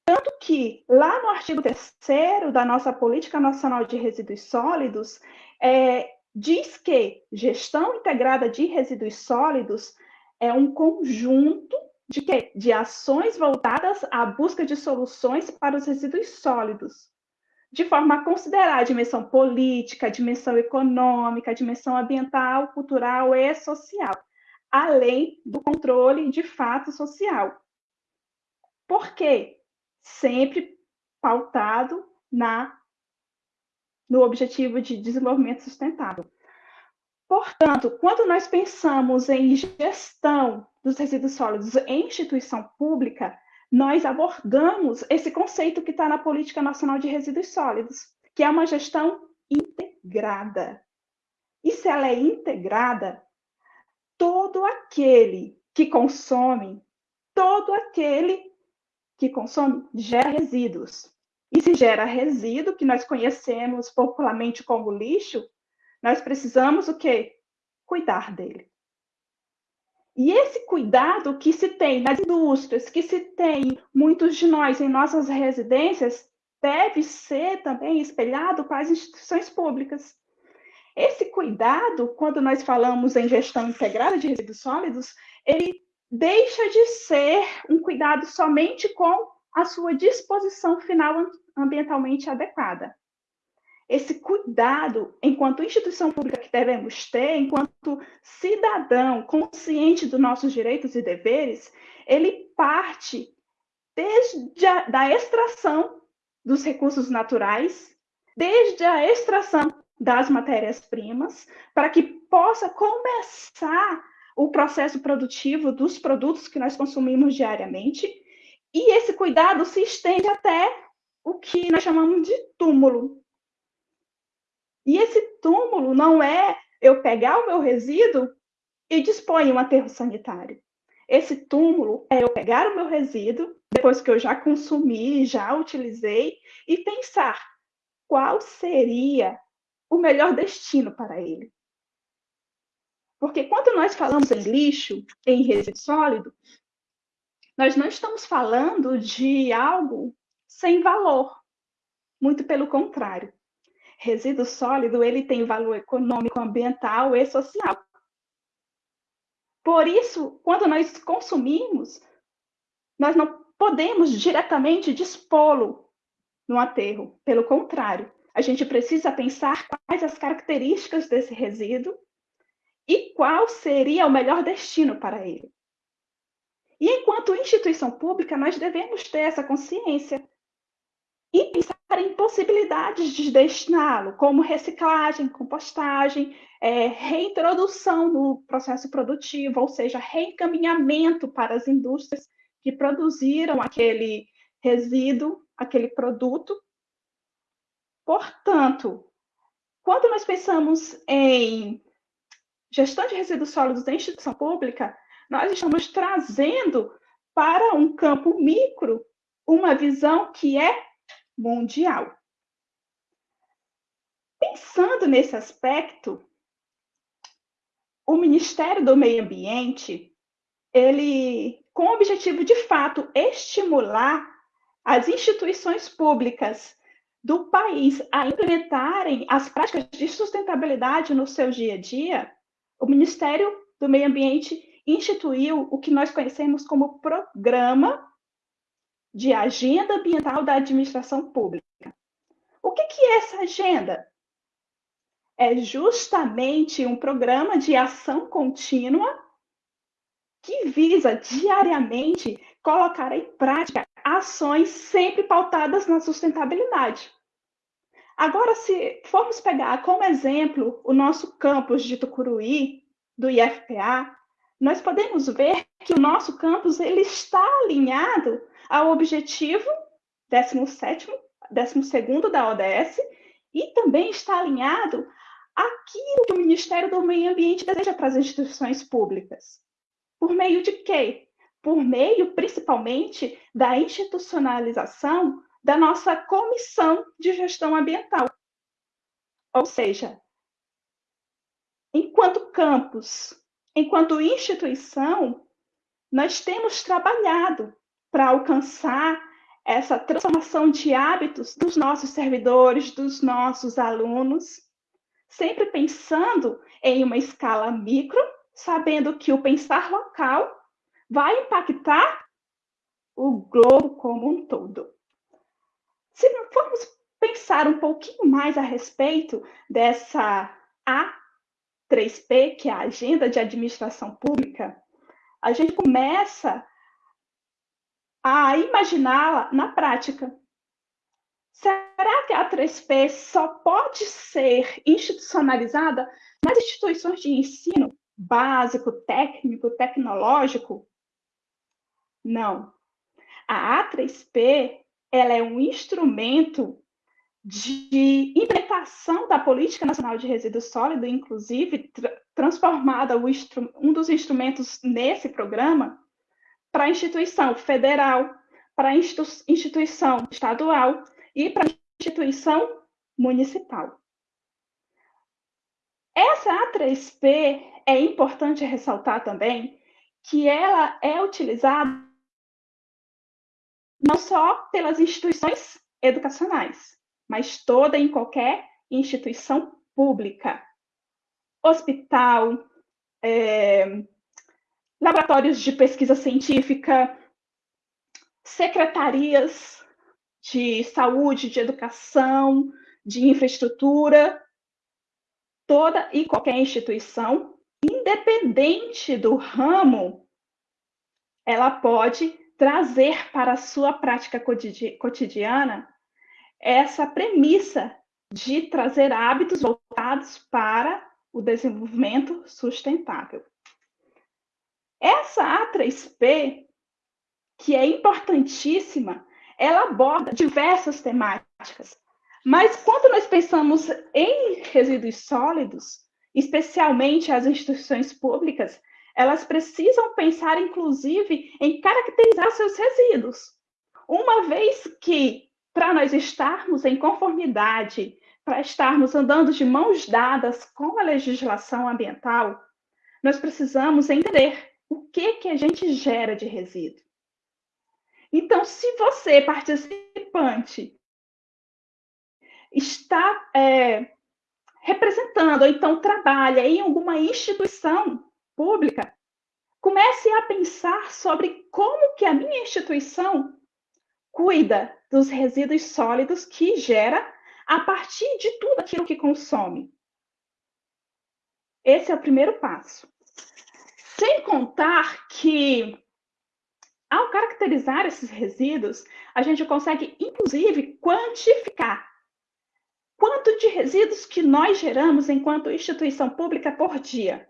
Tanto que, lá no artigo 3 da nossa Política Nacional de Resíduos Sólidos, é, diz que gestão integrada de resíduos sólidos é um conjunto de, quê? de ações voltadas à busca de soluções para os resíduos sólidos, de forma a considerar a dimensão política, a dimensão econômica, a dimensão ambiental, cultural e social, além do controle de fato social. Por quê? sempre pautado na no objetivo de desenvolvimento sustentável. Portanto, quando nós pensamos em gestão dos resíduos sólidos em instituição pública, nós abordamos esse conceito que está na Política Nacional de Resíduos Sólidos, que é uma gestão integrada. E se ela é integrada, todo aquele que consome, todo aquele que consome gera resíduos. E se gera resíduo, que nós conhecemos popularmente como lixo, nós precisamos o quê? Cuidar dele. E esse cuidado que se tem nas indústrias, que se tem muitos de nós em nossas residências, deve ser também espelhado para as instituições públicas. Esse cuidado, quando nós falamos em gestão integrada de resíduos sólidos, ele deixa de ser um cuidado somente com a sua disposição final ambientalmente adequada. Esse cuidado, enquanto instituição pública que devemos ter, enquanto cidadão consciente dos nossos direitos e deveres, ele parte desde a da extração dos recursos naturais, desde a extração das matérias-primas, para que possa começar o processo produtivo dos produtos que nós consumimos diariamente, e esse cuidado se estende até o que nós chamamos de túmulo. E esse túmulo não é eu pegar o meu resíduo e dispor em um aterro sanitário. Esse túmulo é eu pegar o meu resíduo, depois que eu já consumi, já utilizei, e pensar qual seria o melhor destino para ele. Porque quando nós falamos em lixo, em resíduo sólido, nós não estamos falando de algo sem valor. Muito pelo contrário. Resíduo sólido, ele tem valor econômico, ambiental e social. Por isso, quando nós consumimos, nós não podemos diretamente dispô-lo no aterro. Pelo contrário, a gente precisa pensar quais as características desse resíduo e qual seria o melhor destino para ele. E enquanto instituição pública, nós devemos ter essa consciência e pensar possibilidades de destiná-lo, como reciclagem, compostagem, é, reintrodução no processo produtivo, ou seja, reencaminhamento para as indústrias que produziram aquele resíduo, aquele produto. Portanto, quando nós pensamos em gestão de resíduos sólidos da instituição pública, nós estamos trazendo para um campo micro uma visão que é mundial. Pensando nesse aspecto, o Ministério do Meio Ambiente, ele, com o objetivo de fato estimular as instituições públicas do país a implementarem as práticas de sustentabilidade no seu dia a dia, o Ministério do Meio Ambiente instituiu o que nós conhecemos como Programa de Agenda Ambiental da Administração Pública. O que, que é essa agenda? É justamente um programa de ação contínua que visa diariamente colocar em prática ações sempre pautadas na sustentabilidade. Agora, se formos pegar como exemplo o nosso campus de Tucuruí, do IFPA, nós podemos ver que o nosso campus ele está alinhado ao objetivo 17 12 da ODS e também está alinhado àquilo que o Ministério do Meio Ambiente deseja para as instituições públicas. Por meio de quê? Por meio, principalmente, da institucionalização da nossa Comissão de Gestão Ambiental. Ou seja, enquanto campus, enquanto instituição, nós temos trabalhado para alcançar essa transformação de hábitos dos nossos servidores, dos nossos alunos, sempre pensando em uma escala micro, sabendo que o pensar local vai impactar o globo como um todo. Se formos pensar um pouquinho mais a respeito dessa A3P, que é a Agenda de Administração Pública, a gente começa a imaginá-la na prática. Será que a 3P só pode ser institucionalizada nas instituições de ensino básico, técnico, tecnológico? Não. A A3P ela é um instrumento de implementação da Política Nacional de Resíduos Sólidos, inclusive tra transformada um dos instrumentos nesse programa para a instituição federal, para a institu instituição estadual e para a instituição municipal. Essa A3P é importante ressaltar também que ela é utilizada não só pelas instituições educacionais, mas toda em qualquer instituição pública. Hospital, é, laboratórios de pesquisa científica, secretarias de saúde, de educação, de infraestrutura, toda e qualquer instituição, independente do ramo, ela pode trazer para a sua prática cotidiana essa premissa de trazer hábitos voltados para o desenvolvimento sustentável. Essa A3P, que é importantíssima, ela aborda diversas temáticas. Mas quando nós pensamos em resíduos sólidos, especialmente as instituições públicas, elas precisam pensar, inclusive, em caracterizar seus resíduos. Uma vez que, para nós estarmos em conformidade, para estarmos andando de mãos dadas com a legislação ambiental, nós precisamos entender o que, que a gente gera de resíduo. Então, se você, participante, está é, representando, ou então trabalha em alguma instituição pública, comece a pensar sobre como que a minha instituição cuida dos resíduos sólidos que gera a partir de tudo aquilo que consome. Esse é o primeiro passo. Sem contar que, ao caracterizar esses resíduos, a gente consegue, inclusive, quantificar quanto de resíduos que nós geramos enquanto instituição pública por dia.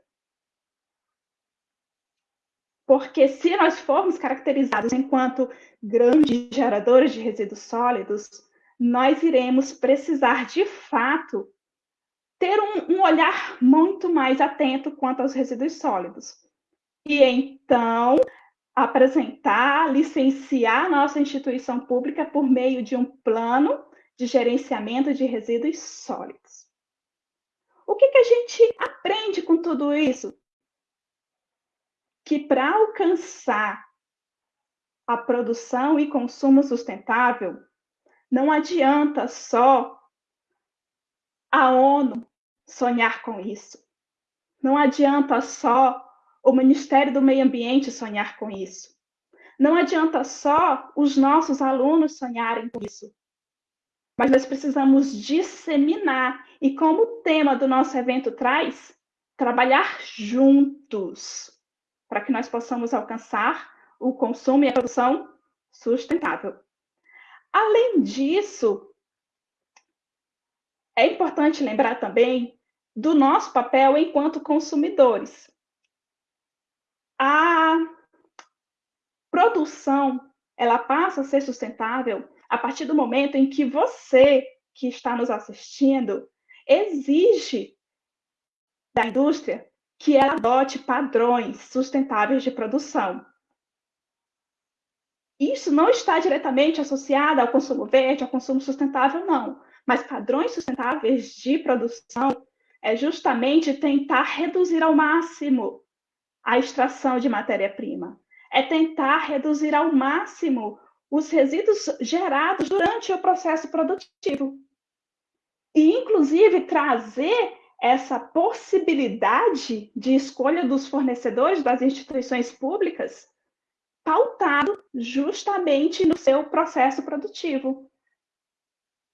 Porque se nós formos caracterizados enquanto grandes geradores de resíduos sólidos, nós iremos precisar, de fato, ter um, um olhar muito mais atento quanto aos resíduos sólidos e então apresentar, licenciar nossa instituição pública por meio de um plano de gerenciamento de resíduos sólidos. O que, que a gente aprende com tudo isso? Que para alcançar a produção e consumo sustentável, Não adianta só a ONU sonhar com isso. Não adianta só o Ministério do Meio Ambiente sonhar com isso. Não adianta só os nossos alunos sonharem com isso. Mas nós precisamos disseminar. E como o tema do nosso evento traz, trabalhar juntos para que nós possamos alcançar o consumo e a produção sustentável. Além disso, é importante lembrar também do nosso papel enquanto consumidores. A produção, ela passa a ser sustentável a partir do momento em que você, que está nos assistindo, exige da indústria que ela adote padrões sustentáveis de produção. Isso não está diretamente associado ao consumo verde, ao consumo sustentável, não. Mas padrões sustentáveis de produção é justamente tentar reduzir ao máximo a extração de matéria-prima. É tentar reduzir ao máximo os resíduos gerados durante o processo produtivo. E, inclusive, trazer essa possibilidade de escolha dos fornecedores das instituições públicas pautado justamente no seu processo produtivo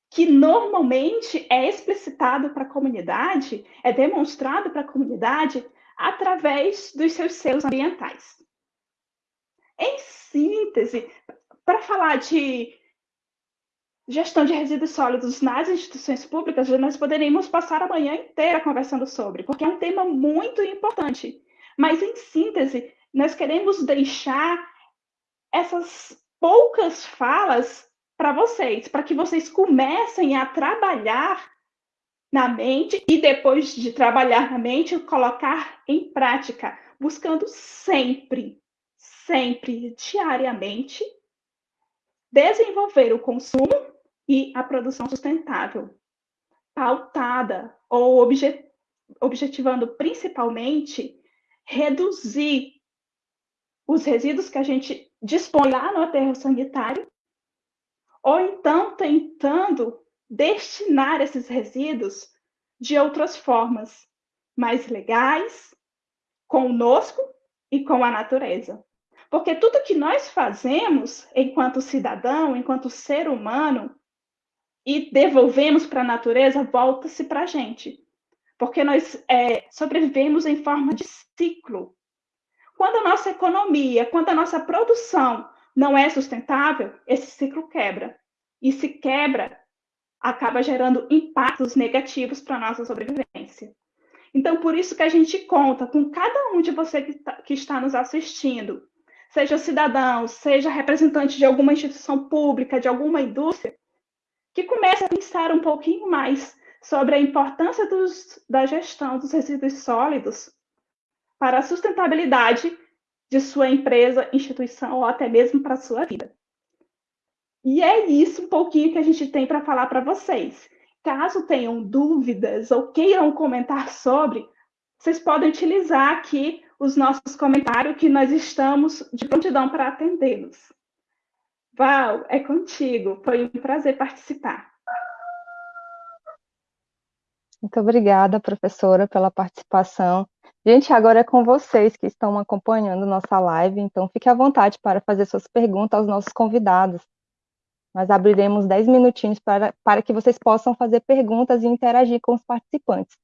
que normalmente é explicitado para a comunidade, é demonstrado para a comunidade através dos seus selos ambientais. Em síntese, para falar de gestão de resíduos sólidos nas instituições públicas, nós poderíamos passar a manhã inteira conversando sobre, porque é um tema muito importante. Mas, em síntese, nós queremos deixar essas poucas falas para vocês, para que vocês comecem a trabalhar na mente e depois de trabalhar na mente, colocar em prática, buscando sempre, sempre, diariamente, desenvolver o consumo e a produção sustentável, pautada ou objet objetivando principalmente reduzir os resíduos que a gente dispõe lá no aterro sanitário ou então tentando destinar esses resíduos de outras formas, mais legais, conosco e com a natureza. Porque tudo que nós fazemos enquanto cidadão, enquanto ser humano, e devolvemos para a natureza, volta-se para a gente. Porque nós é, sobrevivemos em forma de ciclo. Quando a nossa economia, quando a nossa produção não é sustentável, esse ciclo quebra. E se quebra, acaba gerando impactos negativos para a nossa sobrevivência. Então, por isso que a gente conta com cada um de vocês que, tá, que está nos assistindo, seja cidadão, seja representante de alguma instituição pública, de alguma indústria, que comece a pensar um pouquinho mais sobre a importância dos, da gestão dos resíduos sólidos para a sustentabilidade de sua empresa, instituição ou até mesmo para a sua vida. E é isso um pouquinho que a gente tem para falar para vocês. Caso tenham dúvidas ou queiram comentar sobre, vocês podem utilizar aqui os nossos comentários, que nós estamos de prontidão para atendê-los. Val, é contigo. Foi um prazer participar. Muito obrigada, professora, pela participação. Gente, agora é com vocês que estão acompanhando nossa live, então fique à vontade para fazer suas perguntas aos nossos convidados. Nós abriremos 10 minutinhos para, para que vocês possam fazer perguntas e interagir com os participantes.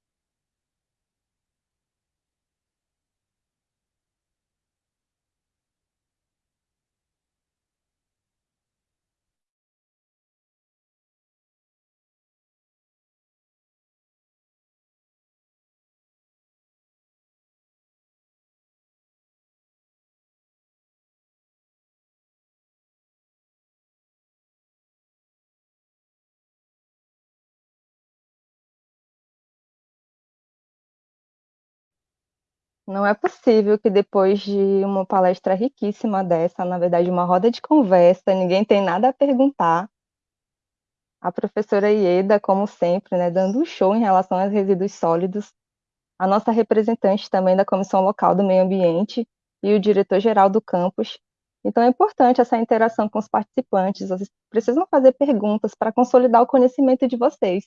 Não é possível que depois de uma palestra riquíssima dessa, na verdade, uma roda de conversa, ninguém tem nada a perguntar. A professora Ieda, como sempre, né, dando um show em relação aos resíduos sólidos. A nossa representante também da Comissão Local do Meio Ambiente e o diretor-geral do campus, Então é importante essa interação com os participantes, vocês precisam fazer perguntas para consolidar o conhecimento de vocês.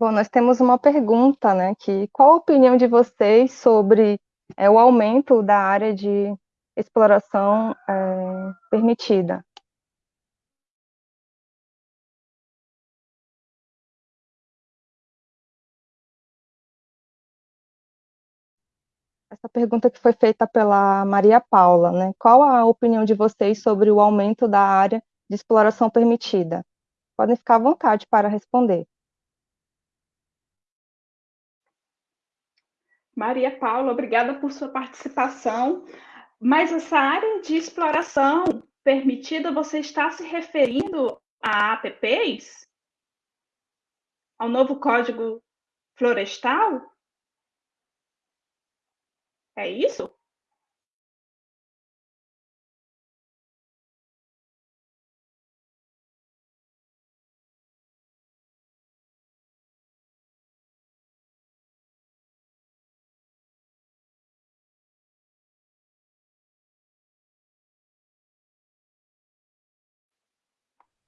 Bom, nós temos uma pergunta, né, que qual a opinião de vocês sobre é, o aumento da área de exploração é, permitida? Essa pergunta que foi feita pela Maria Paula, né? Qual a opinião de vocês sobre o aumento da área de exploração permitida? Podem ficar à vontade para responder. Maria Paula, obrigada por sua participação. Mas essa área de exploração permitida, você está se referindo a APPs? Ao novo Código Florestal? É isso?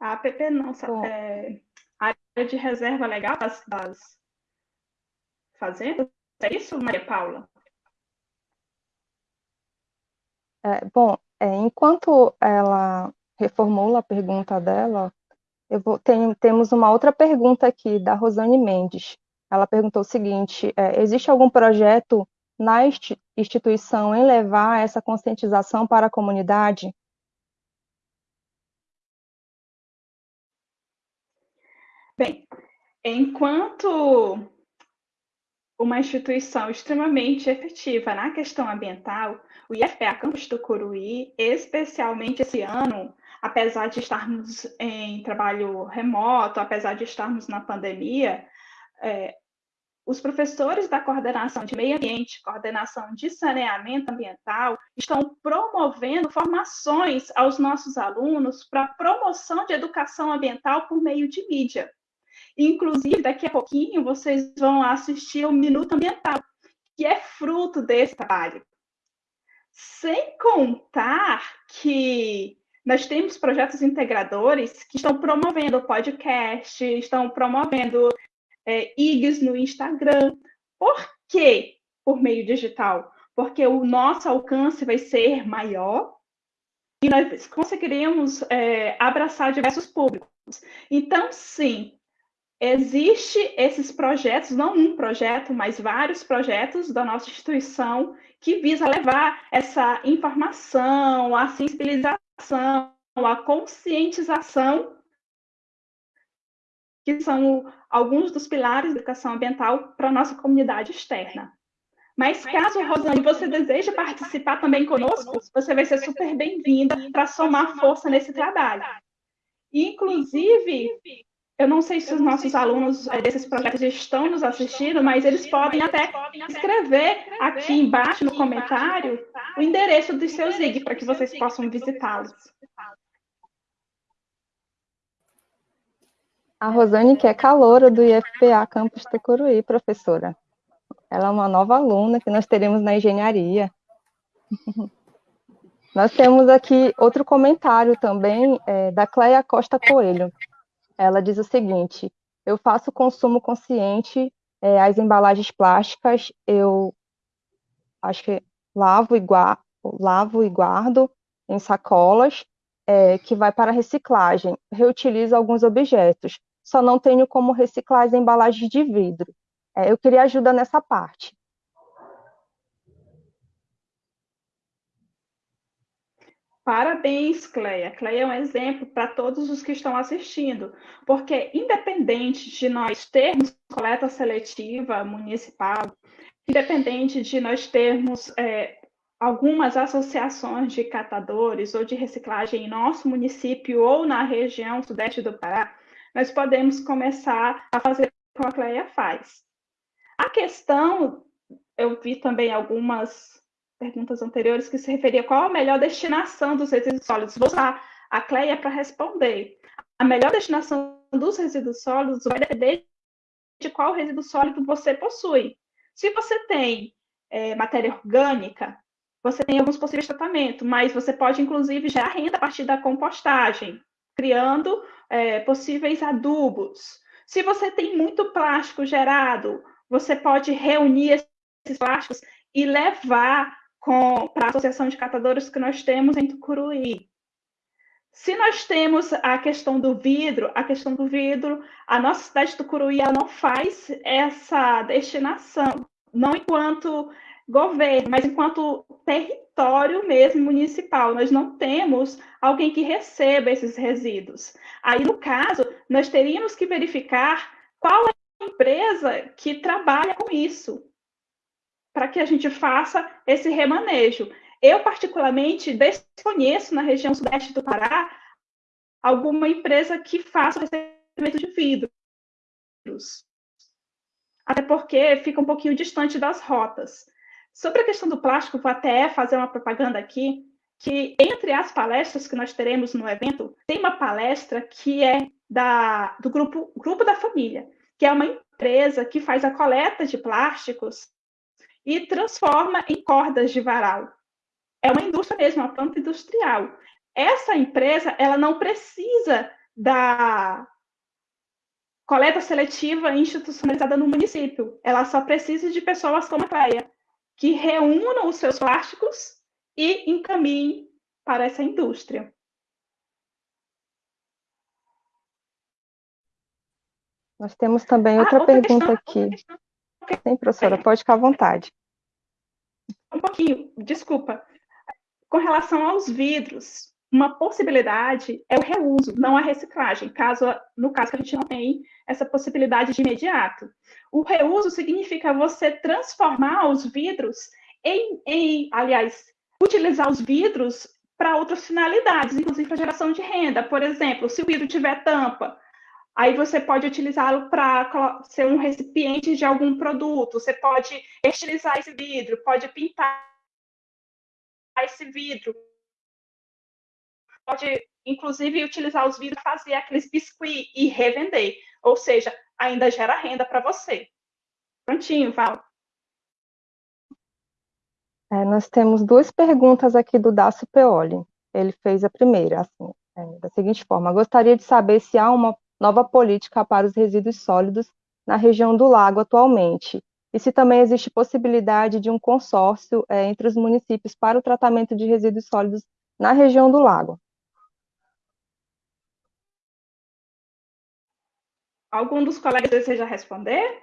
A APP não, é, a área de reserva legal das, das fazendas, é isso, Maria Paula? É, bom, é, enquanto ela reformula a pergunta dela, eu vou, tem, temos uma outra pergunta aqui da Rosane Mendes. Ela perguntou o seguinte: é, existe algum projeto na instituição em levar essa conscientização para a comunidade? Bem, enquanto uma instituição extremamente efetiva na questão ambiental, o IFPA Campus do Curuí, especialmente esse ano, apesar de estarmos em trabalho remoto, apesar de estarmos na pandemia, é, os professores da coordenação de meio ambiente, coordenação de saneamento ambiental, estão promovendo formações aos nossos alunos para promoção de educação ambiental por meio de mídia. Inclusive, daqui a pouquinho, vocês vão assistir o Minuto Ambiental, que é fruto desse trabalho. Sem contar que nós temos projetos integradores que estão promovendo podcast, estão promovendo é, IGs no Instagram. Por quê? Por meio digital. Porque o nosso alcance vai ser maior e nós conseguiremos é, abraçar diversos públicos. Então, sim, existe esses projetos, não um projeto, mas vários projetos da nossa instituição que visa levar essa informação, a sensibilização, a conscientização, que são alguns dos pilares da educação ambiental para a nossa comunidade externa. Mas caso, Rosane, você deseje participar também conosco, você vai ser super bem-vinda para somar força nesse trabalho. Inclusive, eu não sei se os nossos alunos desses projetos estão nos assistindo, mas eles podem até escrever aqui embaixo no comentário o endereço dos seus IG para que vocês possam visitá-los. A Rosane, que é caloura do IFPA Campus Tucuruí, professora. Ela é uma nova aluna que nós teremos na engenharia. (laughs) Nós temos aqui outro comentário também é, da Cleia Costa Coelho. Ela diz o seguinte: eu faço consumo consciente, é, as embalagens plásticas eu acho que lavo e, guardo, lavo e guardo em sacolas, é, que vai para reciclagem. Reutilizo alguns objetos, só não tenho como reciclar as embalagens de vidro. É, eu queria ajuda nessa parte. Parabéns, Cleia. Cleia é um exemplo para todos os que estão assistindo, porque independente de nós termos coleta seletiva municipal, independente de nós termos é, algumas associações de catadores ou de reciclagem em nosso município ou na região sudeste do Pará, nós podemos começar a fazer como a Cleia faz. A questão, eu vi também algumas perguntas anteriores que se referia qual a melhor destinação dos resíduos sólidos. Vou usar a Cleia para responder. A melhor destinação dos resíduos sólidos vai depender de qual resíduo sólido você possui. Se você tem é, matéria orgânica, você tem alguns possíveis tratamentos, mas você pode, inclusive, gerar renda a partir da compostagem, criando é, possíveis adubos. Se você tem muito plástico gerado, você pode reunir esses plásticos e levar para a associação de catadores que nós temos em Tucuruí. Se nós temos a questão do vidro, a questão do vidro, a nossa cidade de Tucuruí não faz essa destinação, não enquanto governo, mas enquanto território mesmo municipal. Nós não temos alguém que receba esses resíduos. Aí, no caso, nós teríamos que verificar qual é a empresa que trabalha com isso, para que a gente faça esse remanejo. Eu, particularmente, desconheço na região sudeste do Pará alguma empresa que faça o recebimento de vidros. Até porque fica um pouquinho distante das rotas. Sobre a questão do plástico, vou até fazer uma propaganda aqui, que entre as palestras que nós teremos no evento, tem uma palestra que é da, do grupo, grupo da Família, que é uma empresa que faz a coleta de plásticos e transforma em cordas de varal. É uma indústria mesmo, uma planta industrial. Essa empresa, ela não precisa da coleta seletiva institucionalizada no município. Ela só precisa de pessoas como a Cleia, que reúnam os seus plásticos e encaminhem para essa indústria. Nós temos também outra, ah, outra pergunta questão, aqui. Questão. Sim, professora, pode ficar à vontade. Um pouquinho, desculpa. Com relação aos vidros, uma possibilidade é o reuso, não a reciclagem, caso, no caso que a gente não tem essa possibilidade de imediato. O reuso significa você transformar os vidros em, em aliás, utilizar os vidros para outras finalidades, inclusive para geração de renda. Por exemplo, se o vidro tiver tampa, aí você pode utilizá-lo para ser um recipiente de algum produto. Você pode estilizar esse vidro, pode pintar esse vidro, pode inclusive utilizar os vidros para fazer aqueles biscuits e revender. Ou seja, ainda gera renda para você. Prontinho, Val. É, nós temos duas perguntas aqui do Dácio Peoli. Ele fez a primeira, assim, é, da seguinte forma: gostaria de saber se há uma nova política para os resíduos sólidos na região do lago atualmente, e se também existe possibilidade de um consórcio é, entre os municípios para o tratamento de resíduos sólidos na região do lago. Algum dos colegas deseja responder?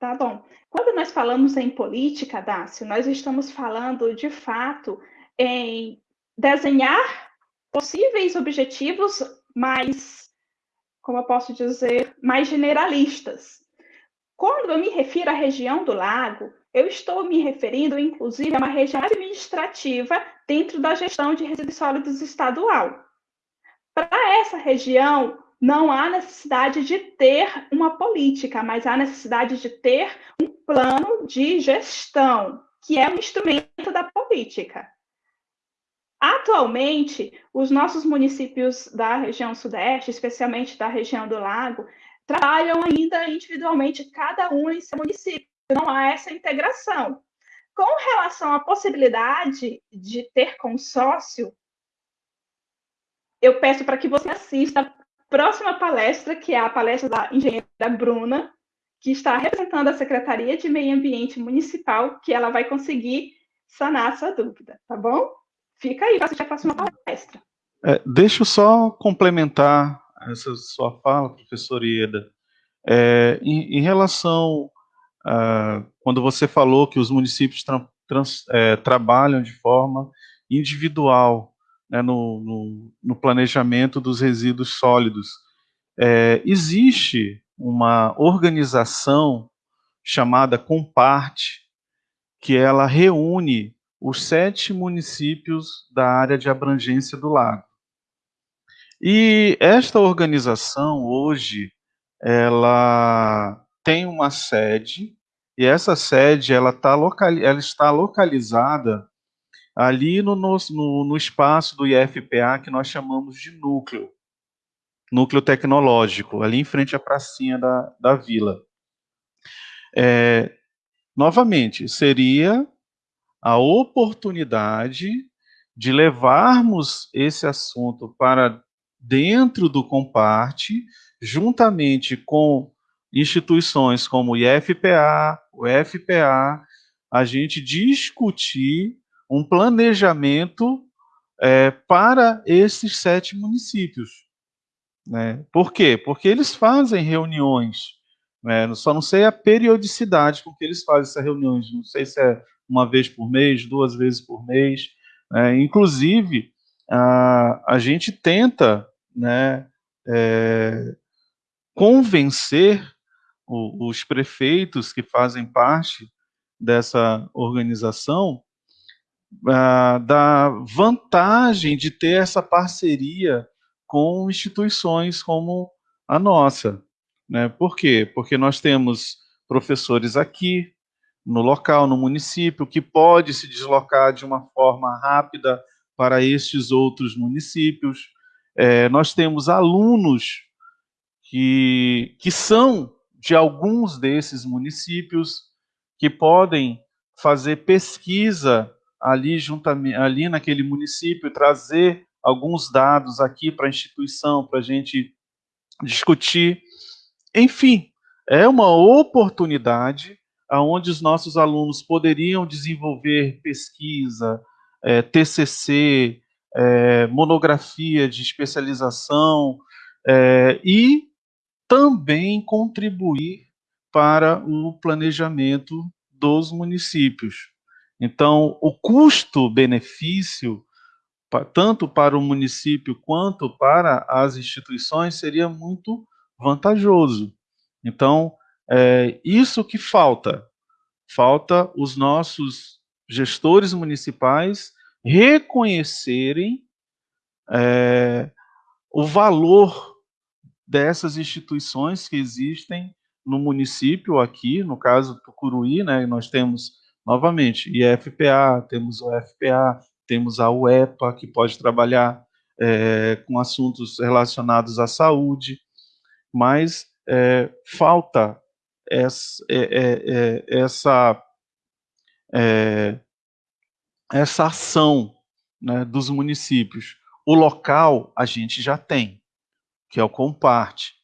Tá bom. Quando nós falamos em política, Dácio, nós estamos falando, de fato, em desenhar possíveis objetivos mais, como eu posso dizer, mais generalistas. Quando eu me refiro à região do lago, eu estou me referindo, inclusive, a uma região administrativa dentro da gestão de resíduos sólidos estadual. Para essa região, não há necessidade de ter uma política, mas há necessidade de ter um plano de gestão, que é um instrumento da política. Atualmente, os nossos municípios da região sudeste, especialmente da região do Lago, trabalham ainda individualmente, cada um em seu município não há essa integração. Com relação à possibilidade de ter consórcio, eu peço para que você assista próxima palestra, que é a palestra da engenheira Bruna, que está representando a Secretaria de Meio Ambiente Municipal, que ela vai conseguir sanar a sua dúvida, tá bom? Fica aí para assistir a próxima palestra. É, deixa eu só complementar essa sua fala, professora Ieda. É, em, em, relação ah, quando você falou que os municípios tra trans, é, trabalham de forma individual né, no, no, no, planejamento dos resíduos sólidos. É, existe uma organização chamada Comparte, que ela reúne os sete municípios da área de abrangência do lago. E esta organização hoje ela tem uma sede e essa sede ela, tá ela está localizada ali no, no, no espaço do IFPA que nós chamamos de núcleo, núcleo tecnológico, ali em frente à pracinha da, da vila. É, novamente, seria a oportunidade de levarmos esse assunto para dentro do Comparte, juntamente com instituições como o IFPA, o FPA, a gente discutir um planejamento é, para esses sete municípios. Né? Por quê? Porque eles fazem reuniões, né? só não sei a periodicidade com que eles fazem essas reuniões, não sei se é uma vez por mês, duas vezes por mês. Né? Inclusive, a, a gente tenta né, é, convencer o, os prefeitos que fazem parte dessa organização uh, da vantagem de ter essa parceria com instituições como a nossa. Né? Por quê? Porque nós temos professores aqui, no local, no município, que pode se deslocar de uma forma rápida para estes outros municípios. É, nós temos alunos que, que são de alguns desses municípios, que podem fazer pesquisa ali, juntamente, ali naquele município, trazer alguns dados aqui para a instituição, para a gente discutir. Enfim, é uma oportunidade onde os nossos alunos poderiam desenvolver pesquisa, é, TCC, é, monografia de especialização é, e também contribuir para o planejamento dos municípios. Então, o custo-benefício, tanto para o município quanto para as instituições, seria muito vantajoso. Então, é isso que falta. Falta os nossos gestores municipais reconhecerem é, o valor dessas instituições que existem no município aqui, no caso Tucuruí, né, nós temos novamente, IFPA, temos o FPA, temos a UEPA, que pode trabalhar é, com assuntos relacionados à saúde, mas é, falta essa, é, é, é essa, é, essa ação né, dos municípios. O local a gente já tem, que é o Comparte.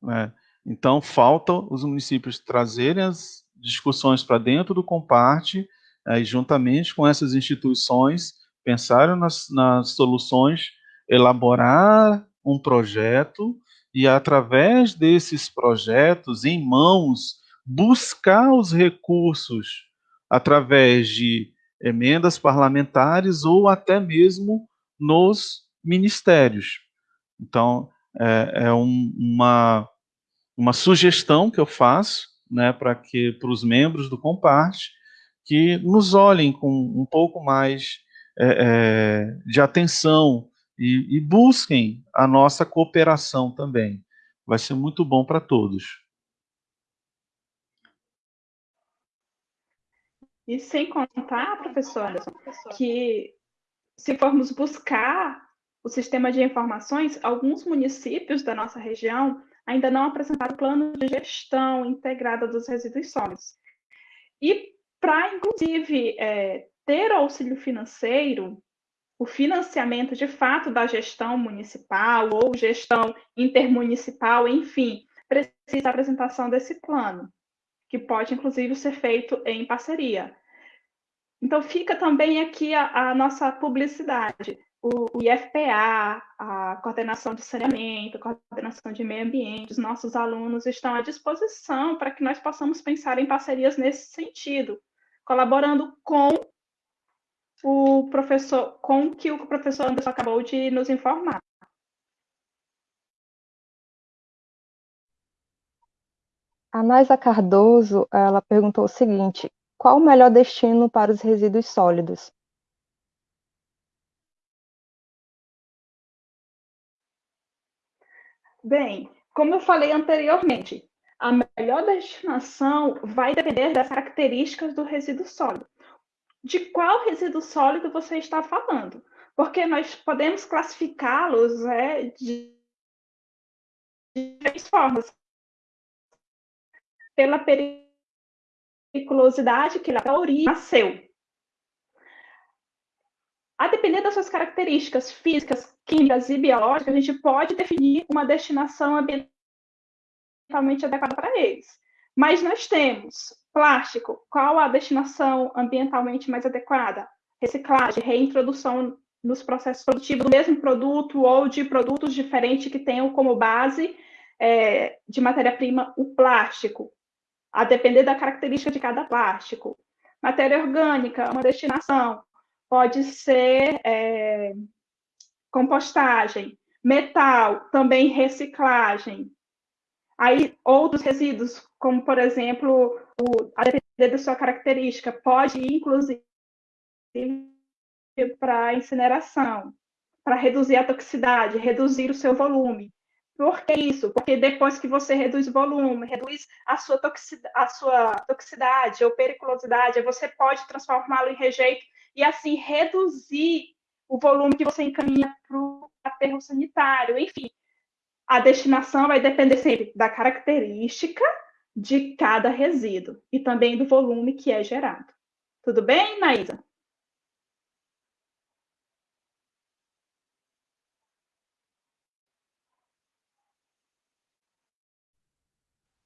Né? Então, falta os municípios trazerem as discussões para dentro do Comparte, aí, juntamente com essas instituições, pensaram nas, nas soluções, elaborar um projeto e, através desses projetos, em mãos, buscar os recursos através de emendas parlamentares ou até mesmo nos ministérios. Então, é, é um, uma, uma sugestão que eu faço né, para que para os membros do Comparte que nos olhem com um pouco mais é, é, de atenção e, e busquem a nossa cooperação também. Vai ser muito bom para todos. E sem contar, professora, que se formos buscar o sistema de informações, alguns municípios da nossa região ainda não apresentaram plano de gestão integrada dos resíduos sólidos. E para, inclusive, é, ter auxílio financeiro, o financiamento de fato da gestão municipal ou gestão intermunicipal, enfim, precisa da apresentação desse plano, que pode, inclusive, ser feito em parceria. Então, fica também aqui a, a nossa publicidade o, IFPA, a coordenação de saneamento, a coordenação de meio ambiente, os nossos alunos estão à disposição para que nós possamos pensar em parcerias nesse sentido, colaborando com o professor, com o que o professor Anderson acabou de nos informar. A Naisa Cardoso, ela perguntou o seguinte: qual o melhor destino para os resíduos sólidos? Bem, como eu falei anteriormente, a melhor destinação vai depender das características do resíduo sólido. De qual resíduo sólido você está falando? Porque nós podemos classificá-los né, de, de três formas. Pela periculosidade que a origem nasceu. A depender das suas características físicas, químicas e biológicas, a gente pode definir uma destinação ambiental ambientalmente adequada para eles. Mas nós temos plástico, qual a destinação ambientalmente mais adequada? Reciclagem, reintrodução nos processos produtivos do mesmo produto ou de produtos diferentes que tenham como base é, de matéria-prima o plástico, a depender da característica de cada plástico. Matéria orgânica, uma destinação, pode ser é, compostagem. Metal, também reciclagem. Aí, outros resíduos, como, por exemplo, o, a depender da sua característica, pode ir, inclusive, para incineração, para reduzir a toxicidade, reduzir o seu volume. Por que isso? Porque depois que você reduz o volume, reduz a sua, a sua toxicidade ou periculosidade, você pode transformá-lo em rejeito e assim reduzir o volume que você encaminha para o aterro sanitário. Enfim, a destinação vai depender sempre da característica de cada resíduo e também do volume que é gerado. Tudo bem, Naísa?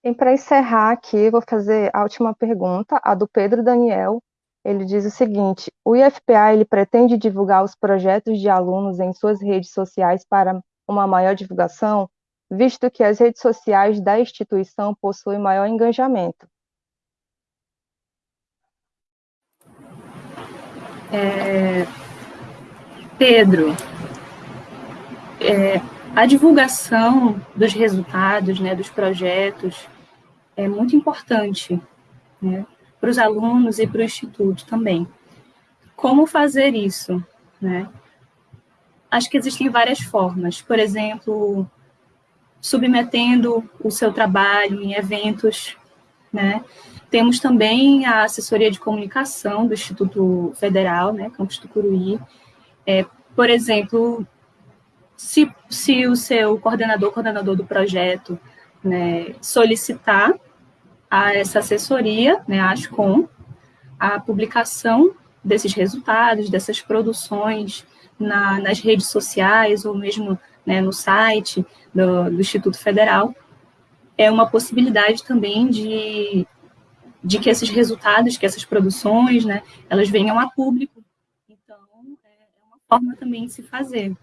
E para encerrar aqui, vou fazer a última pergunta, a do Pedro Daniel. Ele diz o seguinte: o IFPA ele pretende divulgar os projetos de alunos em suas redes sociais para uma maior divulgação? visto que as redes sociais da instituição possuem maior engajamento. É, Pedro, é, a divulgação dos resultados, né, dos projetos, é muito importante né, para os alunos e para o Instituto também. Como fazer isso? Né? Acho que existem várias formas. Por exemplo, submetendo o seu trabalho em eventos, né? Temos também a assessoria de comunicação do Instituto Federal, né, Campus Tucuruí. É, por exemplo, se, se o seu coordenador, coordenador do projeto, né, solicitar a essa assessoria, né, a ASCOM, a publicação desses resultados, dessas produções na, nas redes sociais ou mesmo né, no site do, do, Instituto Federal, é uma possibilidade também de, de que esses resultados, que essas produções, né, elas venham a público. Então, é uma forma também de se fazer.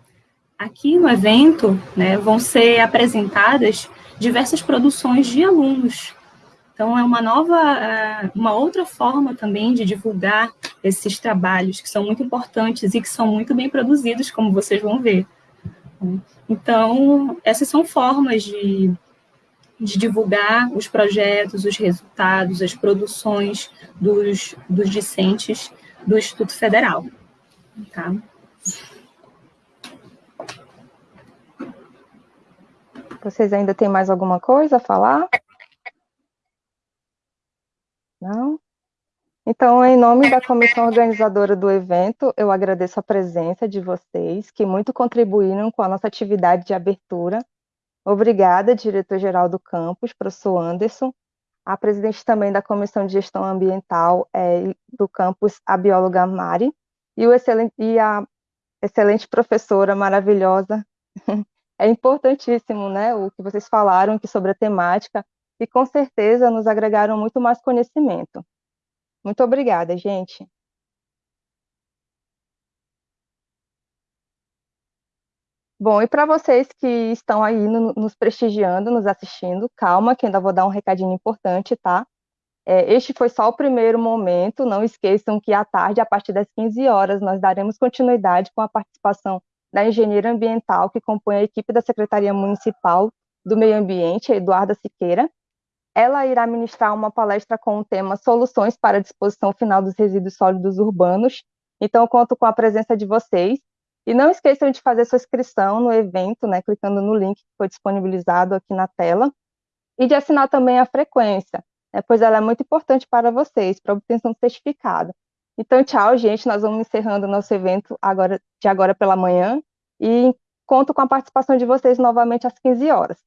Aqui no evento, né, vão ser apresentadas diversas produções de alunos. Então, é uma nova, é, uma outra forma também de divulgar esses trabalhos que são muito importantes e que são muito bem produzidos, como vocês vão ver. Então, essas são formas de, de divulgar os projetos, os resultados, as produções dos, dos discentes do Instituto Federal. Tá? Vocês ainda têm mais alguma coisa a falar? Não? Então, em nome da comissão organizadora do evento, eu agradeço a presença de vocês, que muito contribuíram com a nossa atividade de abertura. Obrigada, diretor-geral do campus, professor Anderson, a presidente também da comissão de gestão ambiental é, do campus, a bióloga Mari, e, excelente, e a excelente professora maravilhosa. (laughs) É importantíssimo, né, o que vocês falaram sobre a temática, e com certeza nos agregaram muito mais conhecimento. Muito obrigada, gente. Bom, e para vocês que estão aí no, nos prestigiando, nos assistindo, calma, que ainda vou dar um recadinho importante, tá? É, este foi só o primeiro momento, não esqueçam que à tarde, a partir das 15 horas, nós daremos continuidade com a participação da engenheira ambiental que compõe a equipe da Secretaria Municipal do Meio Ambiente, Eduarda Siqueira. Ela irá ministrar uma palestra com o tema Soluções para a Disposição Final dos Resíduos Sólidos Urbanos. Então, conto com a presença de vocês. E não esqueçam de fazer sua inscrição no evento, né, clicando no link que foi disponibilizado aqui na tela, e de assinar também a frequência, né, pois ela é muito importante para vocês, para a obtenção do certificado. Então, tchau, gente, nós vamos encerrando nosso evento agora, de agora pela manhã, e conto com a participação de vocês novamente às 15 horas.